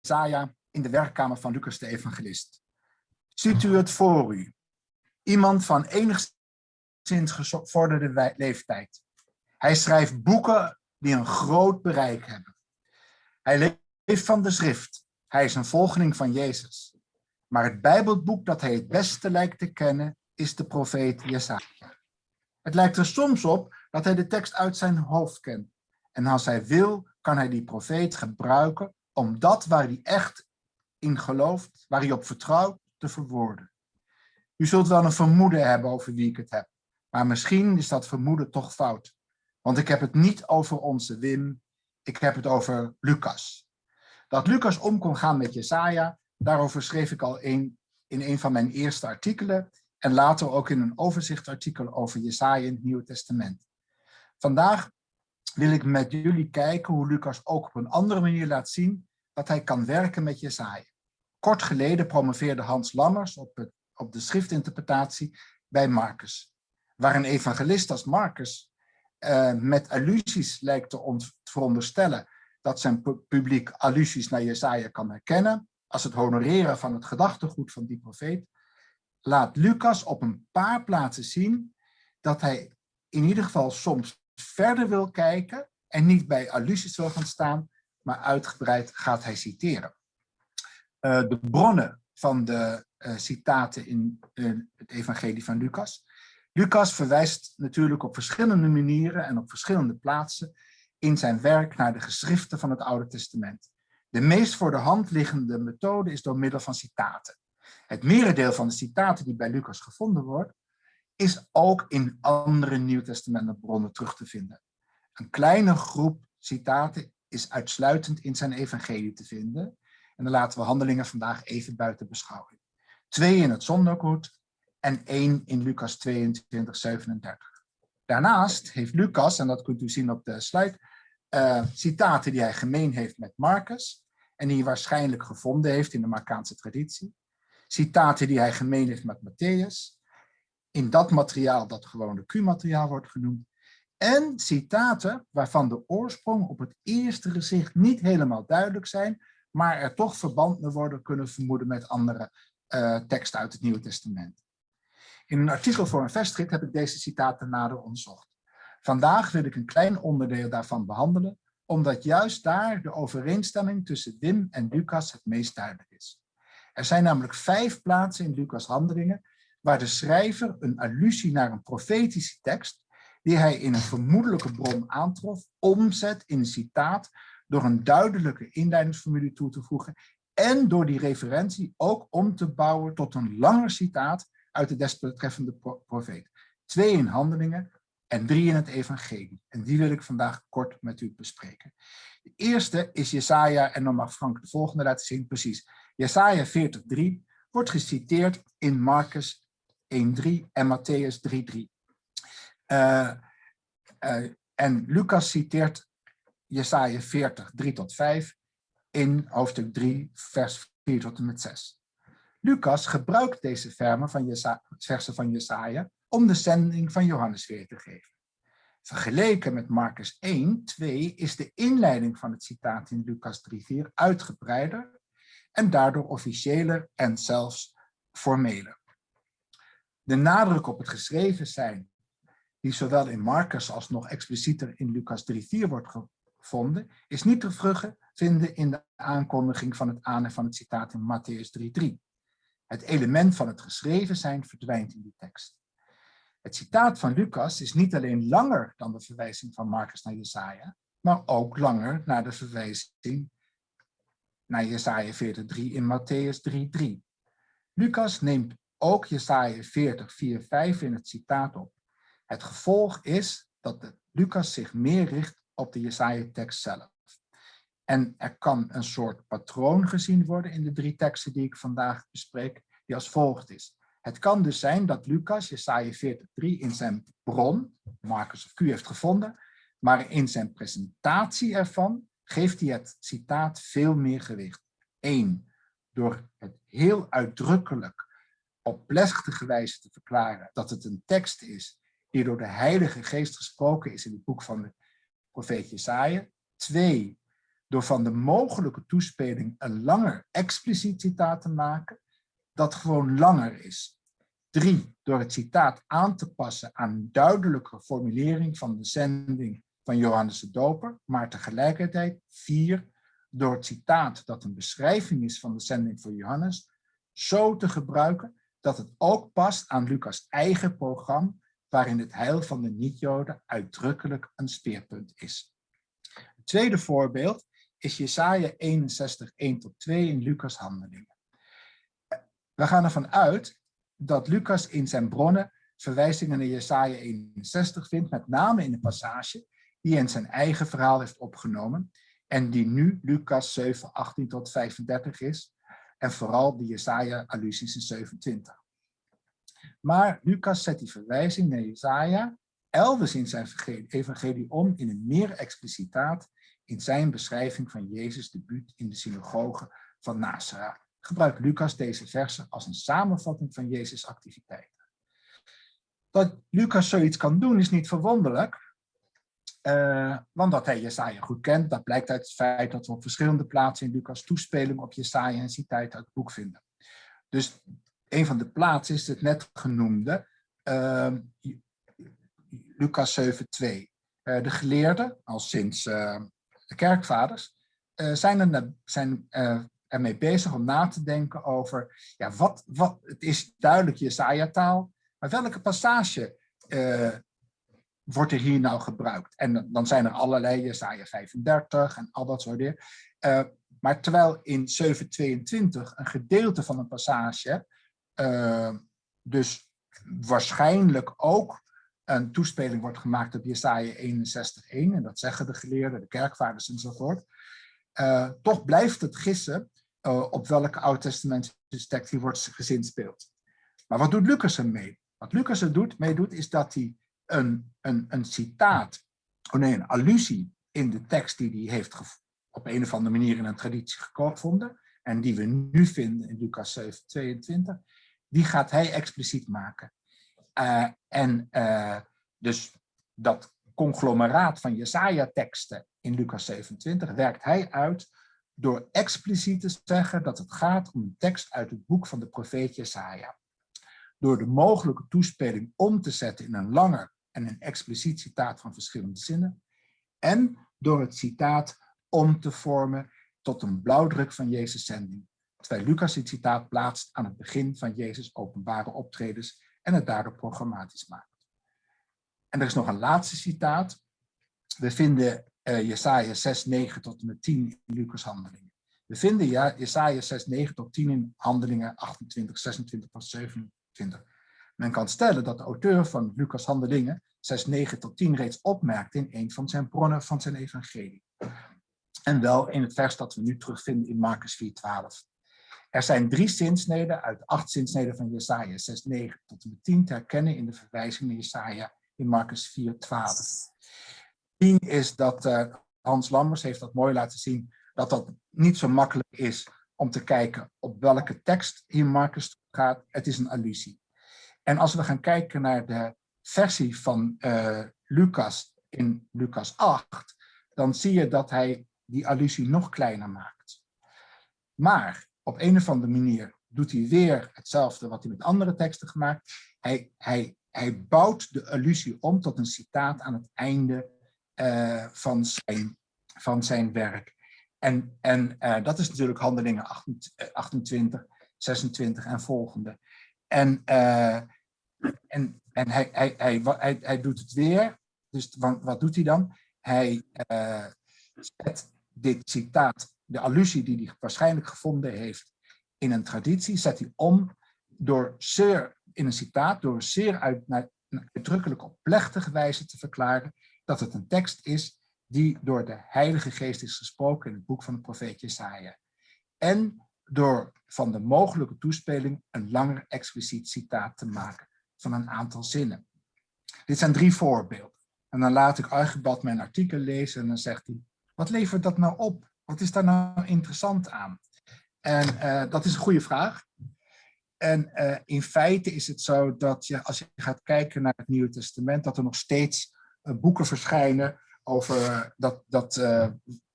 Jesaja in de werkkamer van Lucas de Evangelist. Ziet u het voor u? Iemand van enigszins gevorderde leeftijd. Hij schrijft boeken die een groot bereik hebben. Hij leeft van de schrift hij is een volgeling van Jezus. Maar het Bijbelboek dat hij het beste lijkt te kennen, is de profeet Jesaja. Het lijkt er soms op dat hij de tekst uit zijn hoofd kent. En als hij wil, kan hij die profeet gebruiken om dat waar hij echt in gelooft, waar hij op vertrouwt, te verwoorden. U zult wel een vermoeden hebben over wie ik het heb. Maar misschien is dat vermoeden toch fout. Want ik heb het niet over onze Wim, ik heb het over Lucas. Dat Lucas om kon gaan met Jesaja, daarover schreef ik al in een van mijn eerste artikelen en later ook in een overzichtartikel over Jesaja in het Nieuwe Testament. Vandaag wil ik met jullie kijken hoe Lucas ook op een andere manier laat zien dat hij kan werken met Jesaja. Kort geleden promoveerde Hans Lammers op, het, op de schriftinterpretatie bij Marcus, waar een evangelist als Marcus uh, met allusies lijkt te veronderstellen dat zijn publiek allusies naar Jesaja kan herkennen, als het honoreren van het gedachtegoed van die profeet, laat Lucas op een paar plaatsen zien dat hij in ieder geval soms verder wil kijken en niet bij allusies wil gaan staan, maar uitgebreid gaat hij citeren. Uh, de bronnen van de uh, citaten in uh, het evangelie van Lucas. Lucas verwijst natuurlijk op verschillende manieren en op verschillende plaatsen in zijn werk naar de geschriften van het Oude Testament. De meest voor de hand liggende methode is door middel van citaten. Het merendeel van de citaten die bij Lucas gevonden wordt, is ook in andere Nieuwtestamentenbronnen terug te vinden. Een kleine groep citaten is uitsluitend in zijn evangelie te vinden. En dan laten we handelingen vandaag even buiten beschouwing. Twee in het zondergoed en één in Lucas 22, 37. Daarnaast heeft Lucas, en dat kunt u zien op de slide, uh, citaten die hij gemeen heeft met Marcus en die hij waarschijnlijk gevonden heeft in de Markaanse traditie. Citaten die hij gemeen heeft met Matthäus, in dat materiaal dat gewoon de Q-materiaal wordt genoemd. En citaten waarvan de oorsprong op het eerste gezicht niet helemaal duidelijk zijn, maar er toch verband mee worden kunnen vermoeden met andere uh, teksten uit het Nieuwe Testament. In een artikel voor een vestrit heb ik deze citaten nader onderzocht. Vandaag wil ik een klein onderdeel daarvan behandelen, omdat juist daar de overeenstemming tussen Wim en Lucas het meest duidelijk is. Er zijn namelijk vijf plaatsen in Lucas' handelingen waar de schrijver een allusie naar een profetische tekst, die hij in een vermoedelijke bron aantrof, omzet in een citaat door een duidelijke inleidingsformule toe te voegen en door die referentie ook om te bouwen tot een langer citaat uit de desbetreffende profeet. Twee in handelingen en drie in het evangelie. En die wil ik vandaag kort met u bespreken. De eerste is Jesaja, en dan mag Frank de volgende laten zien, precies. Jesaja 40:3 wordt geciteerd in Marcus 1:3 en Matthäus 3:3. Uh, uh, en Lucas citeert Jesaja 40, 3 tot 5 in hoofdstuk 3, vers 4 tot en met 6. Lucas gebruikt deze versen van Jesaja om de zending van Johannes weer te geven. Vergeleken met Marcus 1, 2 is de inleiding van het citaat in Lucas 3, 4 uitgebreider en daardoor officiëler en zelfs formeler. De nadruk op het geschreven zijn, die zowel in Marcus als nog explicieter in Lucas 3, 4 wordt gevonden, is niet te vinden in de aankondiging van het aan van het citaat in Matthäus 3.3. Het element van het geschreven zijn verdwijnt in die tekst. Het citaat van Lucas is niet alleen langer dan de verwijzing van Marcus naar Jesaja, maar ook langer naar de verwijzing naar Jesaja 40.3 in Matthäus 3.3. Lucas neemt ook Jesaja 40.4.5 in het citaat op. Het gevolg is dat Lucas zich meer richt op de Jesaja-tekst zelf. En er kan een soort patroon gezien worden in de drie teksten die ik vandaag bespreek, die als volgt is. Het kan dus zijn dat Lucas Jesaja 40.3 in zijn bron, Marcus of Q, heeft gevonden, maar in zijn presentatie ervan geeft hij het citaat veel meer gewicht. Eén, door het heel uitdrukkelijk op plechtige wijze te verklaren dat het een tekst is die door de Heilige Geest gesproken is in het boek van de profeet Jesaja. Twee, door van de mogelijke toespeling een langer expliciet citaat te maken, dat gewoon langer is. Drie, door het citaat aan te passen aan een duidelijke formulering van de zending van Johannes de Doper, maar tegelijkertijd vier, door het citaat dat een beschrijving is van de zending van Johannes, zo te gebruiken dat het ook past aan Lucas' eigen programma, waarin het heil van de niet-Joden uitdrukkelijk een speerpunt is. Het tweede voorbeeld is Jesaja 61, 1 tot 2 in Lucas Handelingen. We gaan ervan uit dat Lucas in zijn bronnen verwijzingen naar Jesaja 61 vindt, met name in de passage die hij in zijn eigen verhaal heeft opgenomen en die nu Lucas 7, 18 tot 35 is, en vooral de Jesaja-allusies in 27. Maar Lucas zet die verwijzing naar Jesaja elders in zijn evangelie om in een meer explicitaat in zijn beschrijving van Jezus' debuut in de synagoge van Nazareth. Gebruikt Lucas deze versen als een samenvatting van Jezus' activiteiten. Dat Lucas zoiets kan doen is niet verwonderlijk, uh, want dat hij Jesaja goed kent, dat blijkt uit het feit dat we op verschillende plaatsen in Lucas toespeling op Jesaja en citaten uit het boek vinden. Dus een van de plaatsen is het net genoemde uh, Lucas 7.2. Uh, de geleerden, al sinds uh, de kerkvaders, zijn, er, zijn ermee bezig om na te denken over, ja, wat, wat, het is duidelijk Jesaja-taal, maar welke passage wordt er hier nou gebruikt? En dan zijn er allerlei, Jesaja 35 en al dat soort dingen. maar terwijl in 722 een gedeelte van een passage uh, dus waarschijnlijk ook een toespeling wordt gemaakt op Jesaja 61.1. En dat zeggen de geleerden, de kerkvaders enzovoort. Toch blijft het gissen uh, op welke oud-testamentische tekst hier wordt gezinspeeld. Maar wat doet Lucas ermee? Wat Lucas er doet, mee doet, is dat hij een, een, een citaat, oh nee, een allusie in de tekst die hij heeft op een of andere manier in een traditie gevonden, en die we nu vinden in Lucas 7, 22, die gaat hij expliciet maken. Uh, en uh, dus dat conglomeraat van Jesaja-teksten in Lucas 27 werkt hij uit door expliciet te zeggen dat het gaat om een tekst uit het boek van de profeet Jesaja. Door de mogelijke toespeling om te zetten in een langer en een expliciet citaat van verschillende zinnen. En door het citaat om te vormen tot een blauwdruk van Jezus' zending terwijl Lucas dit citaat plaatst aan het begin van Jezus' openbare optredens en het daardoor programmatisch maakt. En er is nog een laatste citaat. We vinden uh, Jesaja 6, 9 tot en met 10 in Lucas handelingen. We vinden ja, Jesaja 6, 9 tot 10 in handelingen 28, 26 tot 27. Men kan stellen dat de auteur van Lucas handelingen 6, 9 tot 10 reeds opmerkte in een van zijn bronnen van zijn evangelie. En wel in het vers dat we nu terugvinden in Marcus 4, 12. Er zijn drie zinsneden uit acht zinsneden van Jesaja 6, 9 tot en met 10 te herkennen in de verwijzing naar Jesaja in Marcus 4, 12. 10 is dat uh, Hans Lammers heeft dat mooi laten zien, dat dat niet zo makkelijk is om te kijken op welke tekst hier Marcus gaat. Het is een allusie. En als we gaan kijken naar de versie van uh, Lucas in Lucas 8, dan zie je dat hij die allusie nog kleiner maakt. Maar op een of andere manier doet hij weer hetzelfde wat hij met andere teksten gemaakt. Hij, hij, hij bouwt de allusie om tot een citaat aan het einde uh, van, zijn, van zijn werk. En, en uh, dat is natuurlijk handelingen 28, 26 en volgende. En, en, en hij, hij, hij, hij, hij doet het weer. Dus wat, wat doet hij dan? Hij zet dit citaat, de allusie die hij waarschijnlijk gevonden heeft in een traditie, zet hij om door zeer, in een citaat, door zeer uit, uitdrukkelijk op plechtige wijze te verklaren dat het een tekst is die door de Heilige Geest is gesproken in het boek van de profeet Jesaja. En door van de mogelijke toespeling een langer expliciet citaat te maken van een aantal zinnen. Dit zijn drie voorbeelden. En dan laat ik Archibald mijn artikel lezen en dan zegt hij, wat levert dat nou op? Wat is daar nou interessant aan? En uh, dat is een goede vraag. En uh, in feite is het zo dat je, als je gaat kijken naar het Nieuwe Testament, dat er nog steeds boeken verschijnen over dat, dat, uh,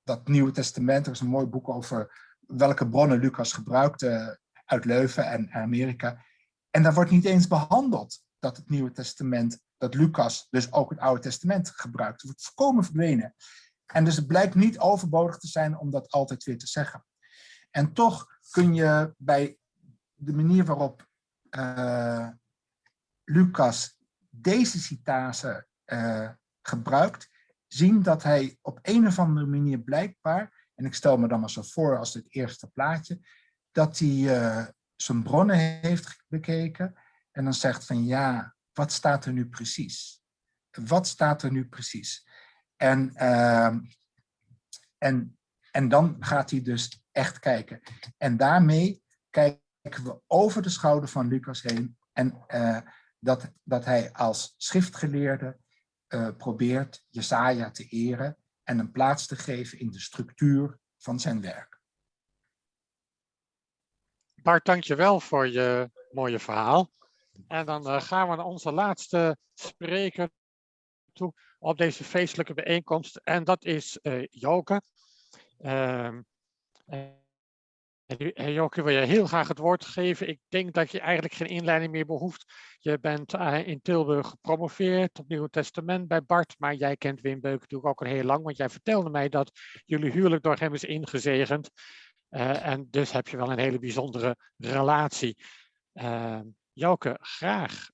dat Nieuwe Testament. Er is een mooi boek over welke bronnen Lucas gebruikte uit Leuven en Amerika. En daar wordt niet eens behandeld dat het Nieuwe Testament, dat Lucas dus ook het Oude Testament gebruikt. Het wordt voorkomen verdwenen. En dus het blijkt niet overbodig te zijn om dat altijd weer te zeggen. En toch kun je bij de manier waarop Lucas deze citase uh, gebruikt, zien dat hij op een of andere manier blijkbaar, en ik stel me dan maar zo voor als het eerste plaatje, dat hij uh, zijn bronnen heeft bekeken en dan zegt van ja, wat staat er nu precies? Wat staat er nu precies? En, uh, en, en dan gaat hij dus echt kijken. En daarmee kijken we over de schouder van Lucas heen en uh, dat, dat hij als schriftgeleerde uh, probeert Jesaja te eren en een plaats te geven in de structuur van zijn werk. Bart, dankjewel voor je mooie verhaal. En dan uh, gaan we naar onze laatste spreker toe op deze feestelijke bijeenkomst. En dat is uh, Joke. Uh, Hey wil je heel graag het woord geven? Ik denk dat je eigenlijk geen inleiding meer behoeft. Je bent uh, in Tilburg gepromoveerd op Nieuw Testament bij Bart, maar jij kent Wim Beuk natuurlijk ook al heel lang, want jij vertelde mij dat jullie huwelijk door hem is ingezegend. Uh, en dus heb je wel een hele bijzondere relatie. Uh, graag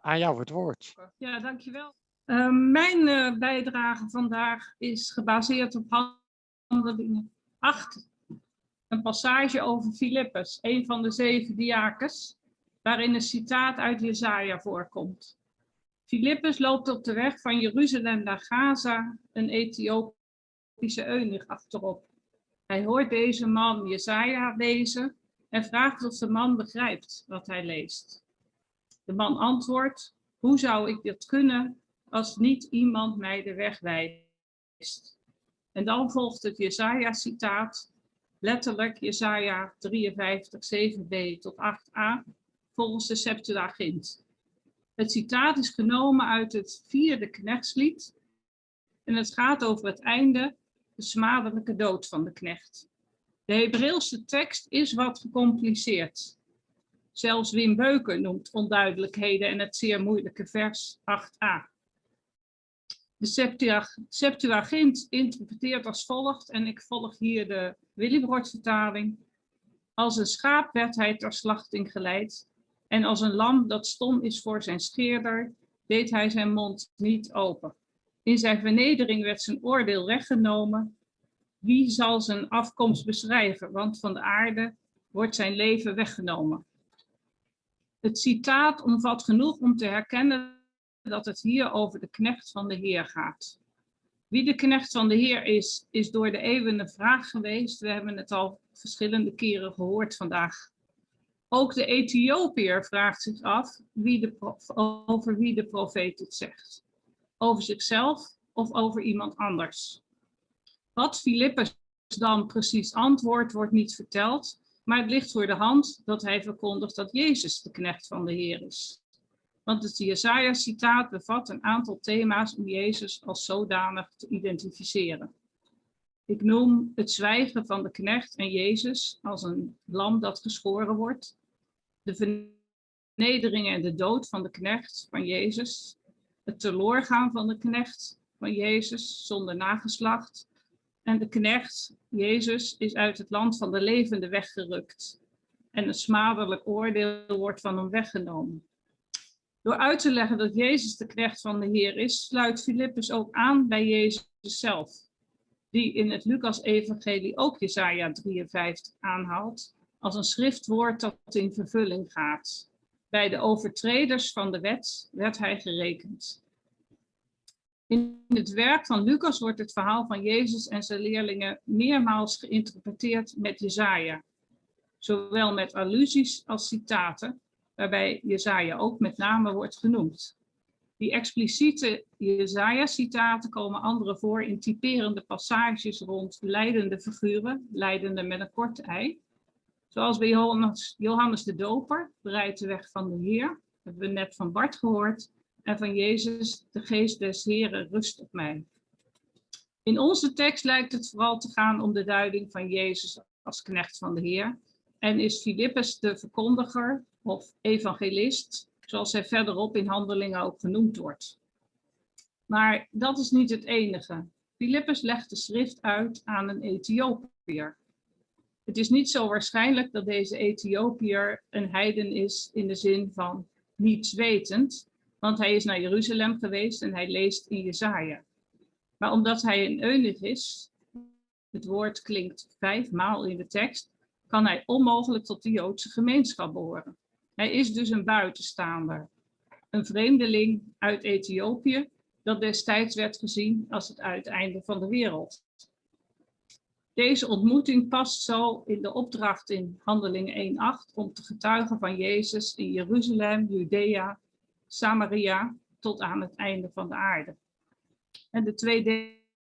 aan jou het woord. Ja, dankjewel. mijn bijdrage vandaag is gebaseerd op handelingen 8 een passage over Filippus, een van de zeven diakens, waarin een citaat uit Jesaja voorkomt. Filippus loopt op de weg van Jeruzalem naar Gaza een Ethiopische eunuch achterop. Hij hoort deze man Jesaja lezen en vraagt of de man begrijpt wat hij leest. De man antwoordt, hoe zou ik dit kunnen als niet iemand mij de weg wijst? En dan volgt het Jesaja-citaat letterlijk Jesaja 53, 7b tot 8a, volgens de Septuagint. Het citaat is genomen uit het vierde knechtslied en het gaat over het einde, de smadelijke dood van de knecht. De Hebreeuwse tekst is wat gecompliceerd. Zelfs Wim Beuken noemt onduidelijkheden en het zeer moeilijke vers 8a. De Septuagint interpreteert als volgt, en ik volg hier de Willibrord-vertaling. Als een schaap werd hij ter slachting geleid, en als een lam dat stom is voor zijn scheerder, deed hij zijn mond niet open. In zijn vernedering werd zijn oordeel weggenomen. Wie zal zijn afkomst beschrijven, want van de aarde wordt zijn leven weggenomen. Het citaat omvat genoeg om te herkennen dat het hier over de knecht van de Heer gaat. Wie de knecht van de Heer is, is door de eeuwen een vraag geweest. We hebben het al verschillende keren gehoord vandaag. Ook de Ethiopiër vraagt zich af wie de, over wie de profeet het zegt. Over zichzelf of over iemand anders. Wat Filippus dan precies antwoordt, wordt niet verteld. Maar het ligt voor de hand dat hij verkondigt dat Jezus de knecht van de Heer is. Want het Jesaja-citaat bevat een aantal thema's om Jezus als zodanig te identificeren. Ik noem het zwijgen van de knecht en Jezus als een lam dat geschoren wordt. De vernedering en de dood van de knecht van Jezus. Het teloorgaan van de knecht van Jezus zonder nageslacht. En de knecht, Jezus, is uit het land van de levenden weggerukt. En een smadelijk oordeel wordt van hem weggenomen. Door uit te leggen dat Jezus de knecht van de Heer is, sluit Filippus ook aan bij Jezus zelf, die in het Lucas-evangelie ook Jesaja 53 aanhaalt, als een schriftwoord dat in vervulling gaat. Bij de overtreders van de wet werd hij gerekend. In het werk van Lucas wordt het verhaal van Jezus en zijn leerlingen meermaals geïnterpreteerd met Jesaja, zowel met allusies als citaten, waarbij Jezaja ook met name wordt genoemd. Die expliciete Jezaja-citaten komen andere voor in typerende passages rond leidende figuren, leidende met een kort ei. Zoals bij Johannes, Johannes de Doper, bereidt de weg van de Heer, hebben we net van Bart gehoord, en van Jezus, de geest des Heren, rust op mij. In onze tekst lijkt het vooral te gaan om de duiding van Jezus als knecht van de Heer. En is Filippus de verkondiger of evangelist, zoals hij verderop in handelingen ook genoemd wordt. Maar dat is niet het enige. Filippus legt de schrift uit aan een Ethiopiër. Het is niet zo waarschijnlijk dat deze Ethiopiër een heiden is in de zin van niets wetend, want hij is naar Jeruzalem geweest en hij leest in Jesaja. Maar omdat hij een eunuch is, het woord klinkt vijf maal in de tekst, kan hij onmogelijk tot de Joodse gemeenschap behoren. Hij is dus een buitenstaander, een vreemdeling uit Ethiopië, dat destijds werd gezien als het uiteinde van de wereld. Deze ontmoeting past zo in de opdracht in Handelingen 1.8 om te getuigen van Jezus in Jeruzalem, Judea, Samaria tot aan het einde van de aarde. En de twee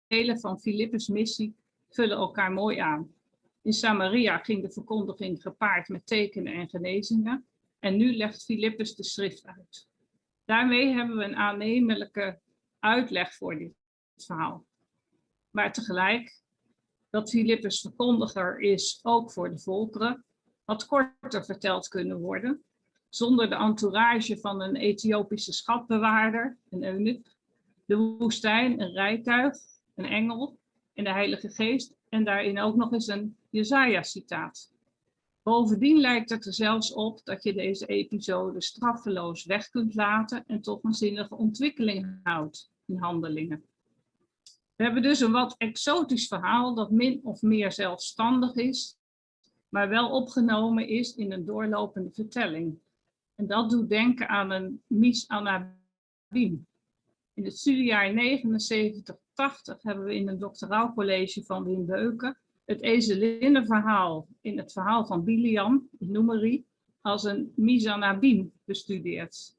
delen van Filippus' missie vullen elkaar mooi aan. In Samaria ging de verkondiging gepaard met tekenen en genezingen. En nu legt Filippus de schrift uit. Daarmee hebben we een aannemelijke uitleg voor dit verhaal. Maar tegelijk, dat Filippus verkondiger is ook voor de volkeren, had korter verteld kunnen worden, zonder de entourage van een Ethiopische schatbewaarder, een eunuch, de woestijn, een rijtuig, een engel en de Heilige Geest en daarin ook nog eens een Jesaja-citaat. Bovendien lijkt het er zelfs op dat je deze episode straffeloos weg kunt laten en toch een zinnige ontwikkeling houdt in handelingen. We hebben dus een wat exotisch verhaal dat min of meer zelfstandig is, maar wel opgenomen is in een doorlopende vertelling. En dat doet denken aan een Mis Anabim. In het studiejaar 79-80 hebben we in een doctoraal college van Wim Beuken het ezelinnenverhaal in het verhaal van Biliam, Numeri, als een misanabim bestudeerd.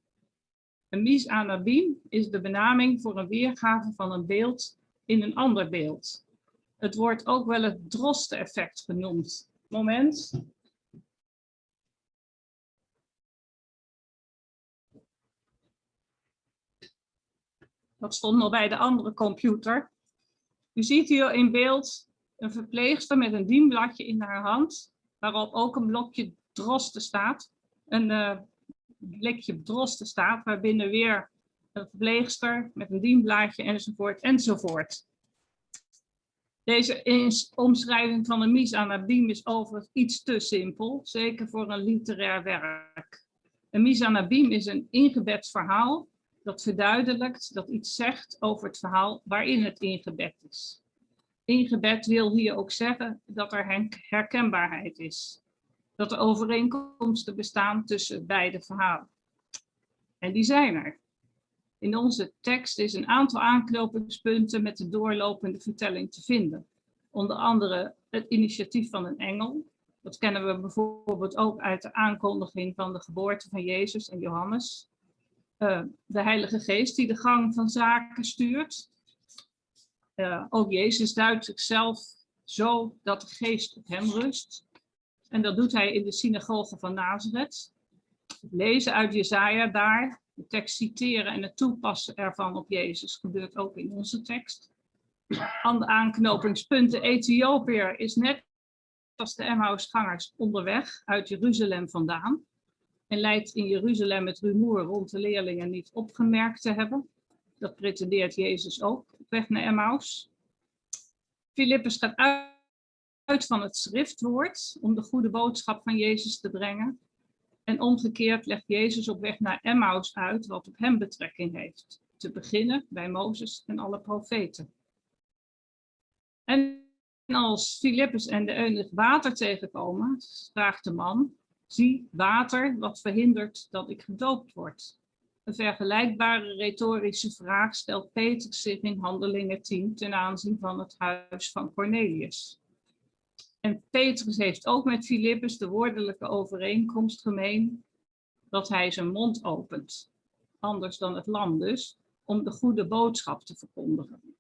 Een misanabim is de benaming voor een weergave van een beeld in een ander beeld. Het wordt ook wel het droste-effect genoemd. Moment. Dat stond nog bij de andere computer. U ziet hier in beeld een verpleegster met een dienbladje in haar hand, waarop ook een blokje drosten staat. Een uh, blikje drosten staat, waarbinnen weer een verpleegster met een dienblaadje enzovoort enzovoort. Deze omschrijving van een misanabim is overigens iets te simpel, zeker voor een literair werk. Een misanabim is een ingebed verhaal dat verduidelijkt, dat iets zegt over het verhaal waarin het ingebed is. Ingebed wil hier ook zeggen dat er herkenbaarheid is. Dat er overeenkomsten bestaan tussen beide verhalen. En die zijn er. In onze tekst is een aantal aanknopingspunten met de doorlopende vertelling te vinden. Onder andere het initiatief van een engel. Dat kennen we bijvoorbeeld ook uit de aankondiging van de geboorte van Jezus en Johannes. Uh, de Heilige Geest die de gang van zaken stuurt. Uh, ook Jezus duidt zichzelf zo dat de geest op hem rust. En dat doet hij in de synagoge van Nazareth. Lezen uit Jezaja daar, de tekst citeren en het toepassen ervan op Jezus gebeurt ook in onze tekst. Aan de aanknopingspunten Ethiopiër is net als de Emmausgangers onderweg uit Jeruzalem vandaan en lijkt in Jeruzalem het rumoer rond de leerlingen niet opgemerkt te hebben. Dat pretendeert Jezus ook op weg naar Emmaus. Filippus gaat uit van het schriftwoord om de goede boodschap van Jezus te brengen. En omgekeerd legt Jezus op weg naar Emmaus uit wat op hem betrekking heeft. Te beginnen bij Mozes en alle profeten. En als Filippus en de eunuch water tegenkomen, vraagt de man, zie water wat verhindert dat ik gedoopt word. Een vergelijkbare retorische vraag stelt Petrus zich in Handelingen 10 ten aanzien van het huis van Cornelius. En Petrus heeft ook met Filippus de woordelijke overeenkomst gemeen dat hij zijn mond opent, anders dan het lam dus, om de goede boodschap te verkondigen.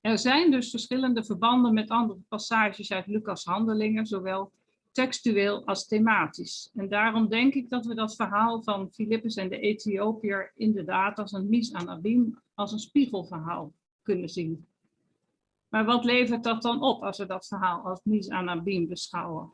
Er zijn dus verschillende verbanden met andere passages uit Lucas' handelingen, zowel textueel als thematisch. En daarom denk ik dat we dat verhaal van Filippus en de Ethiopiër inderdaad als een mis aan Abim, als een spiegelverhaal kunnen zien. Maar wat levert dat dan op als we dat verhaal als mis aan Abim beschouwen?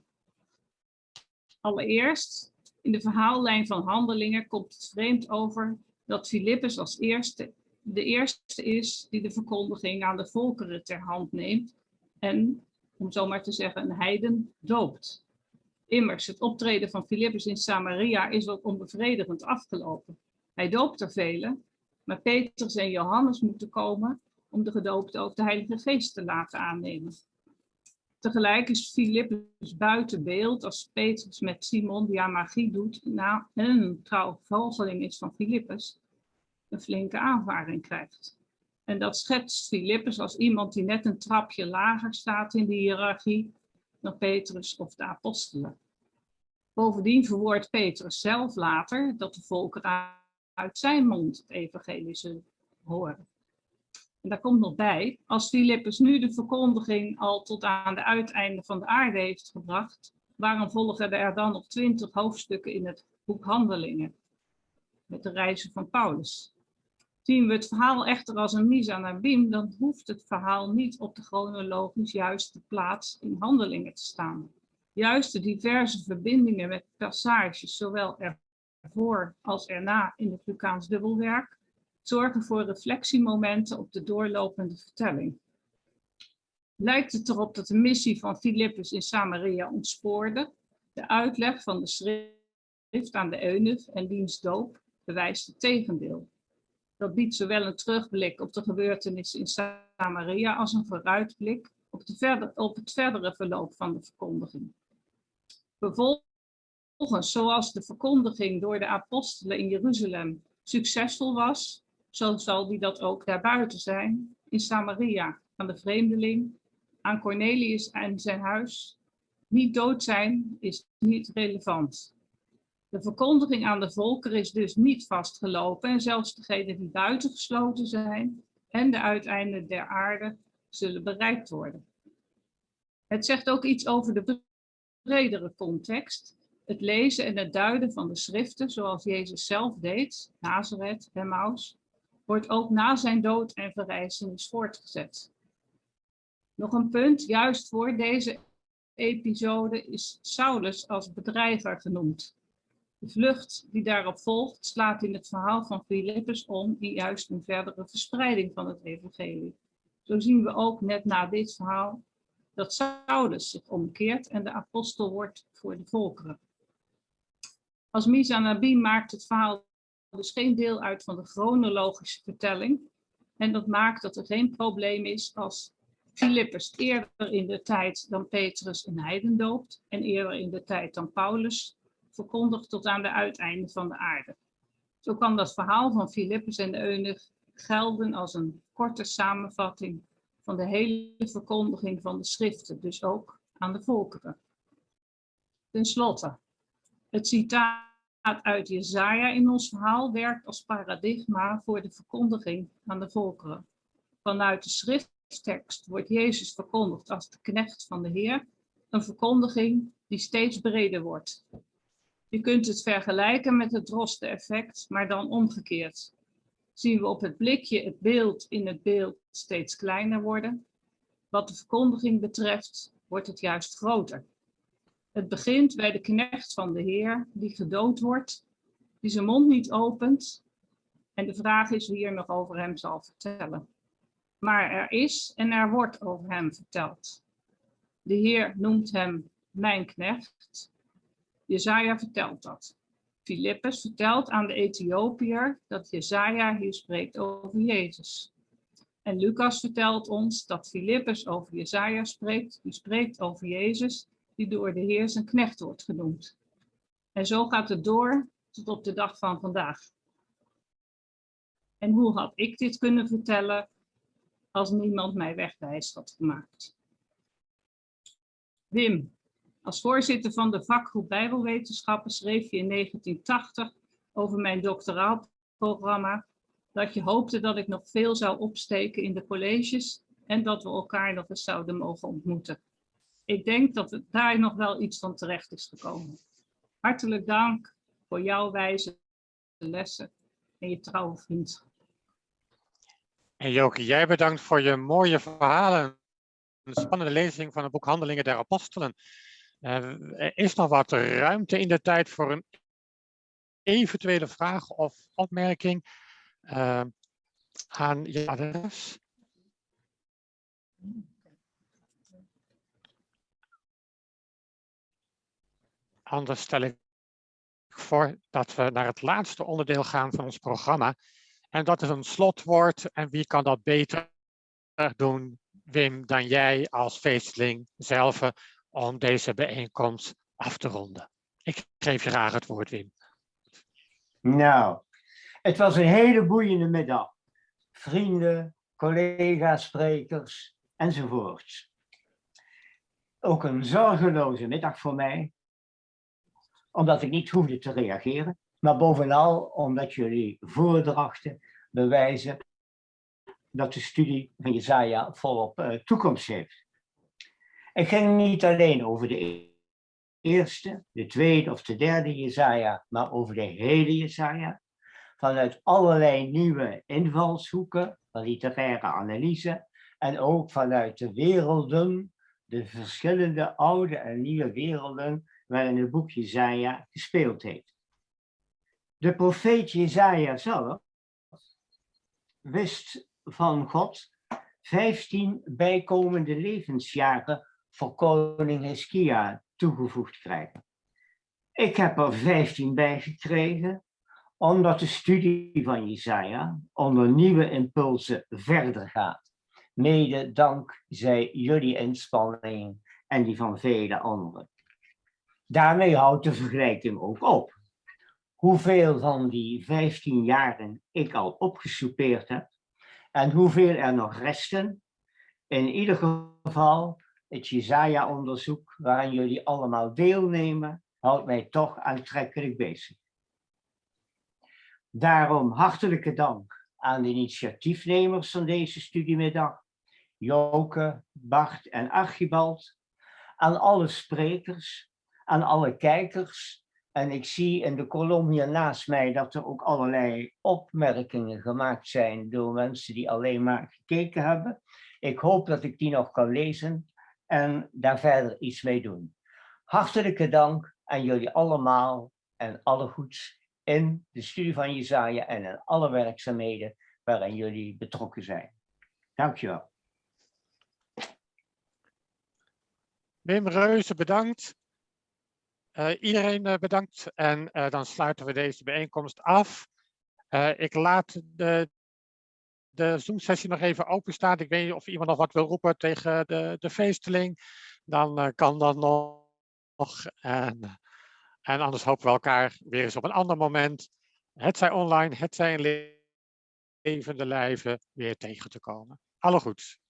Allereerst, in de verhaallijn van handelingen komt het vreemd over dat Filippus als eerste de eerste is die de verkondiging aan de volkeren ter hand neemt en, om zo maar te zeggen, een heiden doopt. Immers, het optreden van Filippus in Samaria is wat onbevredigend afgelopen. Hij doopt er velen, maar Petrus en Johannes moeten komen om de gedoopte ook de Heilige Geest te laten aannemen. Tegelijk is Filippus buiten beeld als Petrus met Simon, die aan magie doet, na een trouw volgeling is van Filippus, een flinke aanvaring krijgt. En dat schetst Filippus als iemand die net een trapje lager staat in de hiërarchie dan Petrus of de apostelen. Bovendien verwoordt Petrus zelf later dat de volkeren uit zijn mond het evangelie zullen horen. En daar komt nog bij, als Filippus nu de verkondiging al tot aan de uiteinde van de aarde heeft gebracht, waarom volgen er dan nog twintig hoofdstukken in het boek Handelingen? Met de reizen van Paulus. Zien we het verhaal echter als een misa naar Bim, dan hoeft het verhaal niet op de chronologisch juiste plaats in handelingen te staan. Juist de diverse verbindingen met passages, zowel ervoor als erna in het Lucaans dubbelwerk, zorgen voor reflectiemomenten op de doorlopende vertelling. Lijkt het erop dat de missie van Filippus in Samaria ontspoorde, de uitleg van de schrift aan de eunuch en diens doop bewijst het tegendeel. Dat biedt zowel een terugblik op de gebeurtenissen in Samaria als een vooruitblik op, de verder, op het verdere verloop van de verkondiging. Vervolgens, zoals de verkondiging door de apostelen in Jeruzalem succesvol was, zo zal die dat ook daarbuiten zijn, in Samaria, aan de vreemdeling, aan Cornelius en zijn huis. Niet dood zijn is niet relevant. De verkondiging aan de volkeren is dus niet vastgelopen en zelfs degenen die buitengesloten zijn en de uiteinden der aarde zullen bereikt worden. Het zegt ook iets over de bredere context. Het lezen en het duiden van de schriften, zoals Jezus zelf deed, Nazareth, Emmaus, wordt ook na zijn dood en verrijzenis voortgezet. Nog een punt, juist voor deze episode is Saulus als bedrijver genoemd. De vlucht die daarop volgt slaat in het verhaal van Filippus om in juist een verdere verspreiding van het evangelie. Zo zien we ook net na dit verhaal dat Saulus zich omkeert en de apostel wordt voor de volkeren. Als Misa Nabi maakt het verhaal dus geen deel uit van de chronologische vertelling. En dat maakt dat er geen probleem is als Filippus eerder in de tijd dan Petrus een heiden doopt en eerder in de tijd dan Paulus verkondigt tot aan de uiteinde van de aarde. Zo kan dat verhaal van Filippus en de eunuch gelden als een korte samenvatting van de hele verkondiging van de schriften, dus ook aan de volkeren. Ten slotte, het citaat uit Jezaja in ons verhaal werkt als paradigma voor de verkondiging aan de volkeren. Vanuit de schrifttekst wordt Jezus verkondigd als de knecht van de Heer een verkondiging die steeds breder wordt. Je kunt het vergelijken met het drosten-effect, maar dan omgekeerd. Zien we op het blikje het beeld in het beeld steeds kleiner worden. Wat de verkondiging betreft, wordt het juist groter. Het begint bij de knecht van de Heer, die gedood wordt, die zijn mond niet opent. En de vraag is wie er nog over hem zal vertellen. Maar er is en er wordt over hem verteld. De Heer noemt hem mijn knecht. Jezaja vertelt dat. Filippus vertelt aan de Ethiopiër dat Jezaja hier spreekt over Jezus. En Lucas vertelt ons dat Filippus over Jezaja spreekt, die spreekt over Jezus, die door de Heer zijn knecht wordt genoemd. En zo gaat het door tot op de dag van vandaag. En hoe had ik dit kunnen vertellen als niemand mij wegwijs had gemaakt? Wim, als voorzitter van de vakgroep Bijbelwetenschappen schreef je in 1980 over mijn doctoraalprogramma dat je hoopte dat ik nog veel zou opsteken in de colleges en dat we elkaar nog eens zouden mogen ontmoeten. Ik denk dat het daar nog wel iets van terecht is gekomen. Hartelijk dank voor jouw wijze lessen en je trouwe vriendschap. En Joke, jij bedankt voor je mooie verhalen. Een spannende lezing van het boek Handelingen der Apostelen. Er is nog wat ruimte in de tijd voor een eventuele vraag of opmerking uh, aan je. Anders stel ik voor dat we naar het laatste onderdeel gaan van ons programma. En dat is een slotwoord. En wie kan dat beter doen, Wim, dan jij als feestling zelf om deze bijeenkomst af te ronden. Ik geef je graag het woord, Wim. Nou, het was een hele boeiende middag. Vrienden, collega's, sprekers enzovoorts. Ook een zorgeloze middag voor mij, omdat ik niet hoefde te reageren, maar bovenal omdat jullie voordrachten bewijzen dat de studie van Jezaja volop uh, toekomst heeft. Het ging niet alleen over de eerste, de tweede of de derde Jezaja, maar over de hele Jezaja. Vanuit allerlei nieuwe invalshoeken van literaire analyse en ook vanuit de werelden, de verschillende oude en nieuwe werelden waarin het boek Jezaja gespeeld heeft. De profeet Jezaja zelf wist van God 15 bijkomende levensjaren voor koning Hiskia toegevoegd krijgen. Ik heb er 15 bij gekregen, omdat de studie van Jesaja onder nieuwe impulsen verder gaat. Mede dankzij jullie inspanning en die van vele anderen. Daarmee houdt de vergelijking ook op. Hoeveel van die 15 jaren ik al opgesoupeerd heb en hoeveel er nog resten. In ieder geval het Jezaja-onderzoek waaraan jullie allemaal deelnemen, houdt mij toch aantrekkelijk bezig. Daarom hartelijke dank aan de initiatiefnemers van deze studiemiddag, Joke, Bart en Archibald, aan alle sprekers, aan alle kijkers. En ik zie in de kolom hier naast mij dat er ook allerlei opmerkingen gemaakt zijn door mensen die alleen maar gekeken hebben. Ik hoop dat ik die nog kan lezen en daar verder iets mee doen. Hartelijke dank aan jullie allemaal en alle goeds in de studie van Jezaja en in alle werkzaamheden waarin jullie betrokken zijn. Dankjewel. Wim Reuze, bedankt. Uh, iedereen uh, bedankt en uh, dan sluiten we deze bijeenkomst af. ik laat de, de Zoom-sessie nog even openstaan. Ik weet niet of iemand nog wat wil roepen tegen de, de feesteling. Dan uh, kan dat nog. En, en anders hopen we elkaar weer eens op een ander moment, het zij online, het zij in levende lijven, weer tegen te komen. Alle goeds.